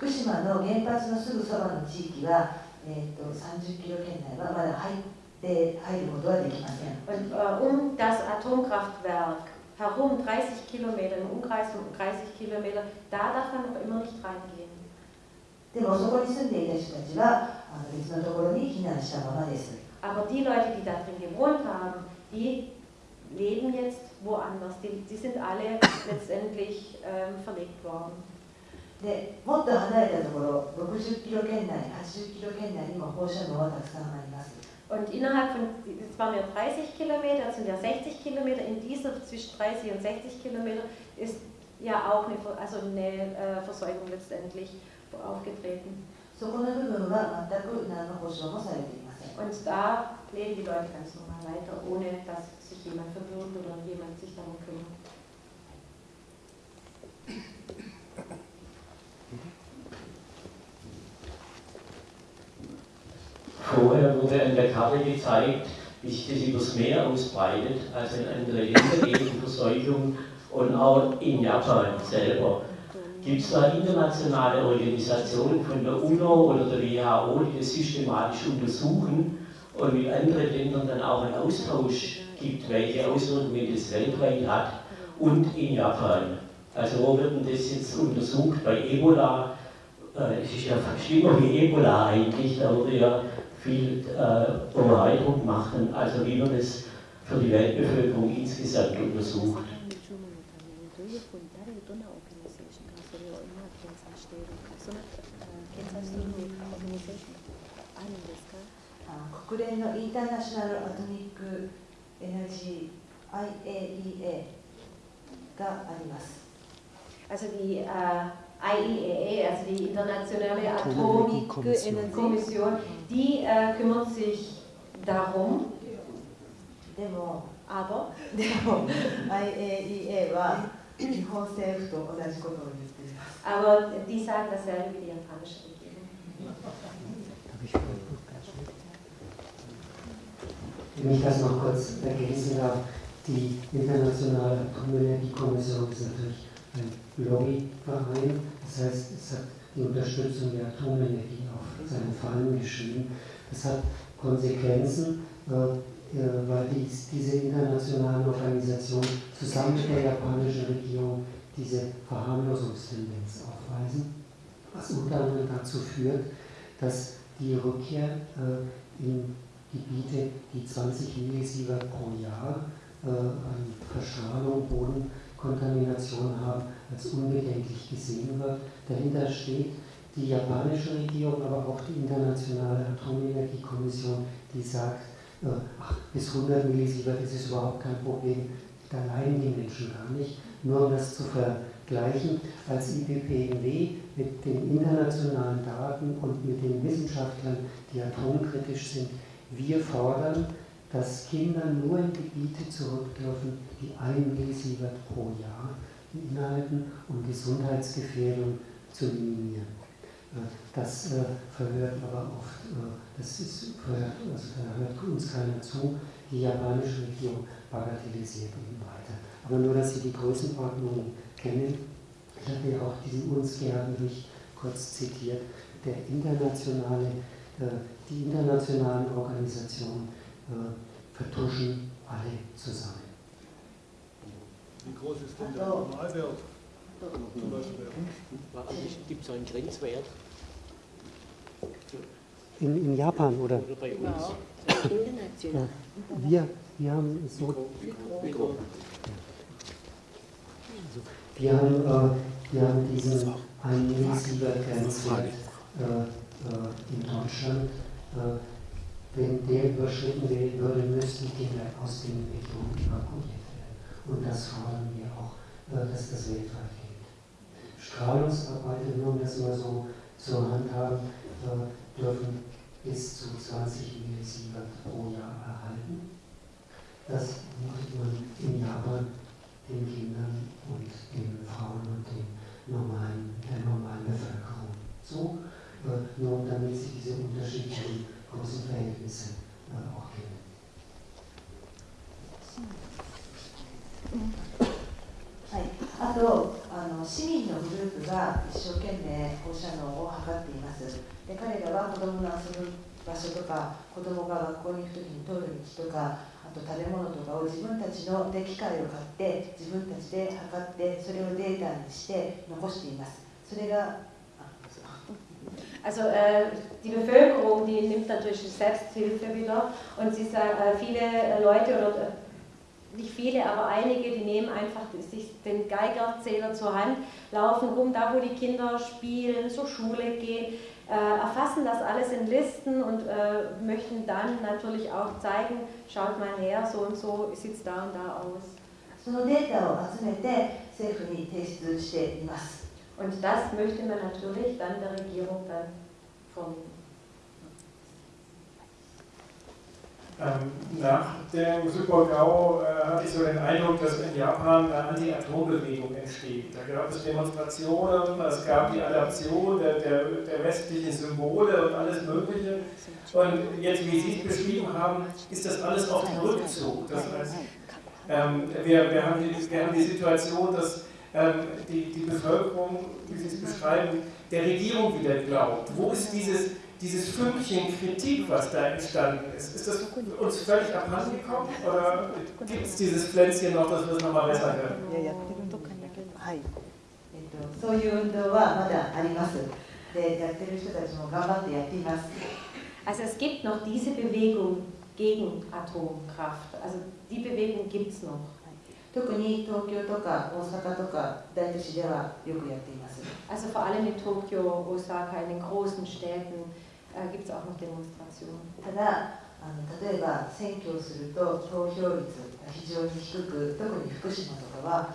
福島の原発のすぐそばの地域は、えーと、30キロ圏内はまだ入って入ることはできません。Und äh, um das Atomkraftwerk herum 30 Kilometer, im Umkreis von 30 Kilometer, da darf man noch immer nicht reingehen. でもそこに住んでいた人たちは別のところに避難したままです。 Aber die Leute, die da drin gewohnt haben, die leben jetzt woanders. Die, die sind alle letztendlich ähm, verlegt worden. でもっと離れたところ、60キロ圏内、80キロ圏内にも放射能はたくさんあります。Und innerhalb von, es waren ja 30 Kilometer, es sind ja 60 Kilometer, in dieser zwischen 30 und 60 Kilometer ist ja auch eine, also eine äh, Versäumung letztendlich aufgetreten. そこの部分は全く何の保証もされていません。Und da leben die Leute ganz normal weiter, ohne dass sich jemand verwirrt oder jemand sich darum kümmert. Vorher wurde an der Karte gezeigt, wie sich das übers Meer ausbreitet, also in andere Länder geht die Verseuchung und auch in Japan selber. Gibt es da internationale Organisationen von der UNO oder der WHO, die das systematisch untersuchen und mit anderen Ländern dann auch einen Austausch gibt, welche Auswirkungen das weltweit hat und in Japan? Also wo wird denn das jetzt untersucht? Bei Ebola, äh, es ist ja schlimmer wie Ebola eigentlich, da wurde ja viel äh, Verbreitung machen, also wie man das für die Weltbevölkerung insgesamt untersucht. そういうオーガニゼーションあるんですかあの国連のインターナショナル・アトミック・エナジー IAEA があります。Also die, uh, IEAA, also die Internationale Atomkommission, die uh, kümmert sich darum. でも、aber, でも IAEA は日本政府と同じことをす。Aber die sagt dasselbe wie die japanische Wenn ich das noch kurz ergänzen darf, die Internationale Atomenergiekommission ist natürlich ein Lobbyverein, das heißt, es hat die Unterstützung der Atomenergie auf seinen Fahnen geschrieben. Das hat Konsequenzen, äh, äh, weil dies, diese internationalen Organisationen zusammen mit der japanischen Regierung diese Verharmlosungstendenz aufweisen, was unter anderem dazu führt, dass die Rückkehr äh, in Gebiete, die 20 Millisievert pro Jahr äh, an Verschrahlung, Bodenkontamination haben, als unbedenklich gesehen wird. Dahinter steht die japanische Regierung, aber auch die Internationale Atomenergiekommission, die sagt, äh, ach, bis 100 Millisievert ist es überhaupt kein Problem, da leiden die Menschen gar nicht. Nur um das zu vergleichen, als IPPNW mit den internationalen Daten und mit den Wissenschaftlern, die atomkritisch sind, wir fordern, dass Kinder nur in Gebiete zurück dürfen, die ein Millisievert pro Jahr beinhalten, um Gesundheitsgefährdung zu minimieren. Äh, das äh, verhört aber oft, äh, das ist verhört, also da hört uns keiner zu. Die japanische Regierung bagatellisiert eben weiter. Aber nur, dass Sie die Größenordnung kennen. Ich habe ja auch diesen UNSCEAR-Bericht kurz zitiert. Der internationale, die internationalen Organisationen vertuschen alle zusammen. Wie groß ist denn der Normalwert? Zum Beispiel Gibt es einen Grenzwert? In, in Japan oder? Oder bei uns? Ja. Wir, wir haben so. Wir haben, äh, wir haben diesen 1 Millisievert Grenzwert äh, äh, in Deutschland. Wenn der überschritten werden würde, müssten Kinder aus den Regionen evakuiert werden. Und das fordern wir auch, dass das weltweit gilt. Strahlungsarbeiter, nur um das mal so zur Hand haben, dürfen bis zu 20 Millisievert pro Jahr erhalten. Das macht man in Japan den Kindern und den Frauen und den normalen, der normalen Bevölkerung. So, äh, nur damit sie diese unterschiedlichen großen Verhältnisse äh, auch kennen. はい、あとあの市民のグループが一生懸命放射能を測っていますで彼らは子どもの遊ぶ場所とか子どもが学校に行く時に通る道とかと食べ物とかを自分たちので機械を買って自分たちで測ってそれをデータにして残していますそれが Also äh, die Bevölkerung, die nimmt natürlich Selbsthilfe wieder und sie sagen, äh, viele Leute oder äh, nicht viele, aber einige, die nehmen einfach sich den Geigerzähler zur Hand, laufen rum, da wo die Kinder spielen, zur Schule gehen, äh, erfassen das alles in Listen und äh, möchten dann natürlich auch zeigen, schaut mal her, so und so sieht es da und da aus. そのデータを集めて政府に提出しています。und das möchte man natürlich dann der Regierung dann vorlegen. Ähm, nach dem Super-GAU äh, hatte ich so den Eindruck, dass in Japan eine Anti-Atom-Bewegung entsteht. Da gab es Demonstrationen, es gab die Adaption der, der, der, westlichen Symbole und alles Mögliche. Und jetzt, wie Sie es beschrieben haben, ist das alles auf dem Rückzug. Das heißt, ähm, wir, wir, haben die, wir haben die Situation, dass ähm, die, die Bevölkerung, wie Sie es beschreiben, der Regierung wieder glaubt. Wo ist dieses, dieses Fünkchen Kritik, was da entstanden ist? Ist das uns völlig abhandengekommen oder gibt es dieses Pflänzchen noch, dass wir es nochmal besser hören? そういう運動はまだあります。で、やってる人たちも頑張ってやっています。Also es gibt noch diese Bewegung gegen Atomkraft. Also die Bewegung gibt es noch. 特に東京とか大阪とか大都市ではよくやっています。Also vor allem in Tokio, Osaka, in den großen Städten äh, gibt es auch noch Demonstrationen. ただあの例えば選挙をすると投票率が非常に低く、特に福島とかは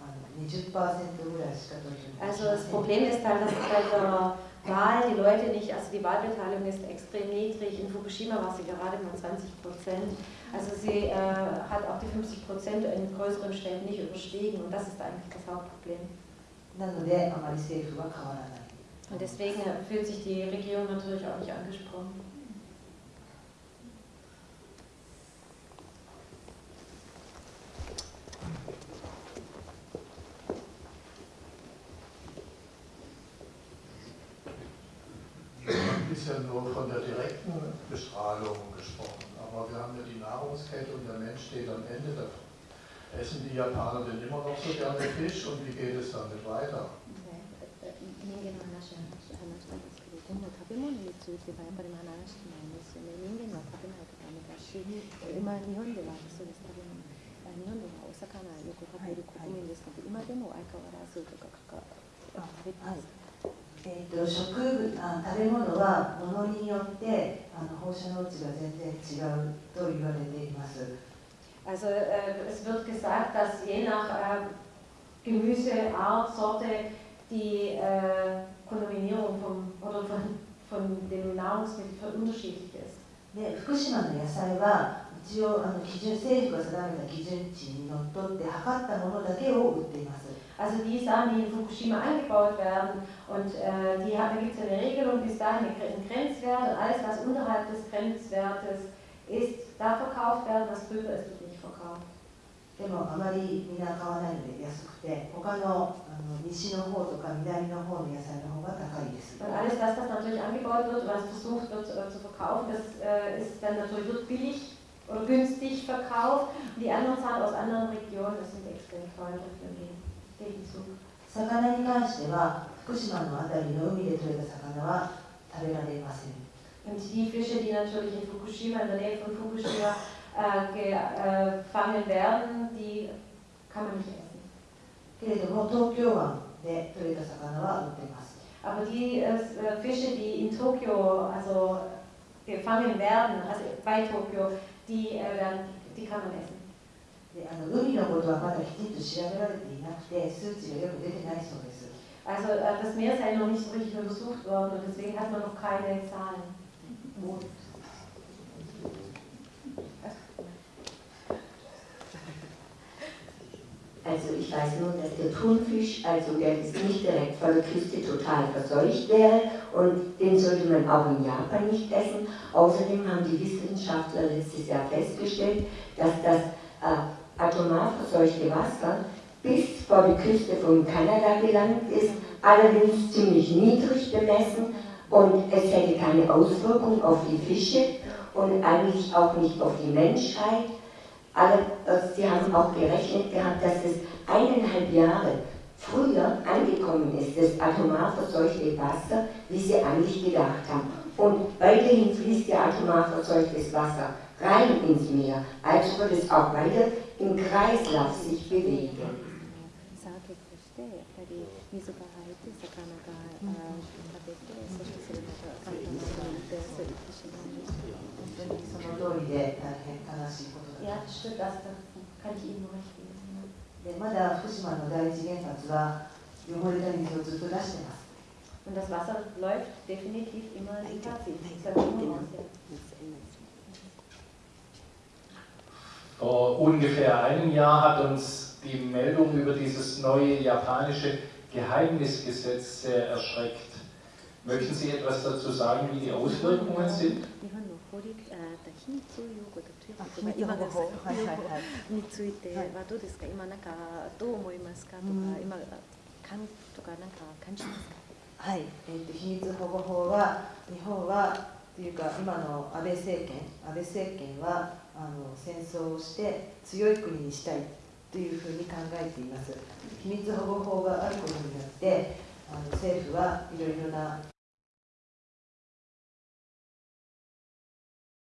あの20%ぐらいしか投票 Also das Problem ist halt, dass bei der Wahl die Leute nicht, also die Wahlbeteiligung ist extrem niedrig. In Fukushima war sie gerade mal 20 Prozent. Also sie äh, hat auch die 50 Prozent in größeren Städten nicht überstiegen und das ist eigentlich das Hauptproblem. Und deswegen fühlt sich die Regierung natürlich auch nicht angesprochen. ist ja nur von der direkten Bestrahlung gesprochen, aber wir haben ja die Nahrungskette und der Mensch steht am Ende davon. Essen die Japaner denn immer noch so gerne Fisch und wie geht es damit weiter? 今度食べ物についてはやっぱり話してないんですよね。人間は食べないとダメだし今日本ではそうです。食べ物日本ではお魚よく食べる国民ですけど今でも相変わらずとかか食べてます、はい。えー、と食あ食べ物は物によってあの放射能値が全然違うと言われてい。ます。Also äh, es wird gesagt, dass je nach äh, Gemüseart, Sorte die äh, Kontaminierung vom, oder von, von dem Nahrungsmittel unterschiedlich ist. で福島の野菜は一応あの基準政府が定めた基準値にのっとって測ったものだけを売っています。 Also die Samen, die in Fukushima angebaut werden, und äh, die haben, da gibt es eine Regelung, bis dahin ein Grenzwert und alles, was unterhalb des Grenzwertes ist, darf verkauft werden, was drüber ist, wird nicht verkauft. でもあまりみ買わないので安くて、他の,あの西の方とか南の方の野菜の方が高いです。魚に関しては福島のあたりの海でとれた魚は食べられません。gefangen werden, die kann man nicht essen. けれども東京湾で取れた魚は売っています。 Aber die äh, Fische, die in Tokio also gefangen werden, also bei Tokio, die, äh, werden, die kann man essen. であの海のことはまだきちんと調べられていなくて数値がよく出てないそうです。 Also äh, das Meer sei noch nicht so richtig untersucht worden und deswegen hat man noch keine Zahlen. Also ich weiß nur, dass der Thunfisch, also der ist nicht direkt von der Küste total verseucht wäre und den sollte man auch in Japan nicht essen. Außerdem haben die Wissenschaftler letztes Jahr festgestellt, dass das äh, atomar verseuchte Wasser bis vor die Küste von Kanada gelangt ist, allerdings ziemlich niedrig bemessen und es hätte keine Auswirkung auf die Fische und eigentlich auch nicht auf die Menschheit alle, äh, sie haben auch gerechnet gehabt, dass es eineinhalb Jahre früher angekommen ist, das atomar verseuchte Wasser, wie sie eigentlich gedacht haben. Und weiterhin fließt ja atomar verseuchtes Wasser rein ins Meer, also wird es auch weiter im Kreislauf sich bewegen. So, 8週間借りていまして。でまだ福島の第一原発は汚れた水をずっと出してます。Und das Wasser läuft definitiv immer in die Vor ungefähr einem Jahr hat uns die Meldung über dieses neue japanische Geheimnisgesetz sehr erschreckt. Möchten Sie etwas dazu sagen, wie die Auswirkungen sind? 日本の法律的にそういうことが今がはいはいはい。についてはどうですか？今なんかどう思いますか？とか今感とかなんか感じますか？はい、えー、と秘密保護法は日本はというか今の安倍政権安倍政権はあの戦争をして強い国にしたいというふうに考えています。秘密保護法があることによってあの政府はいろいろな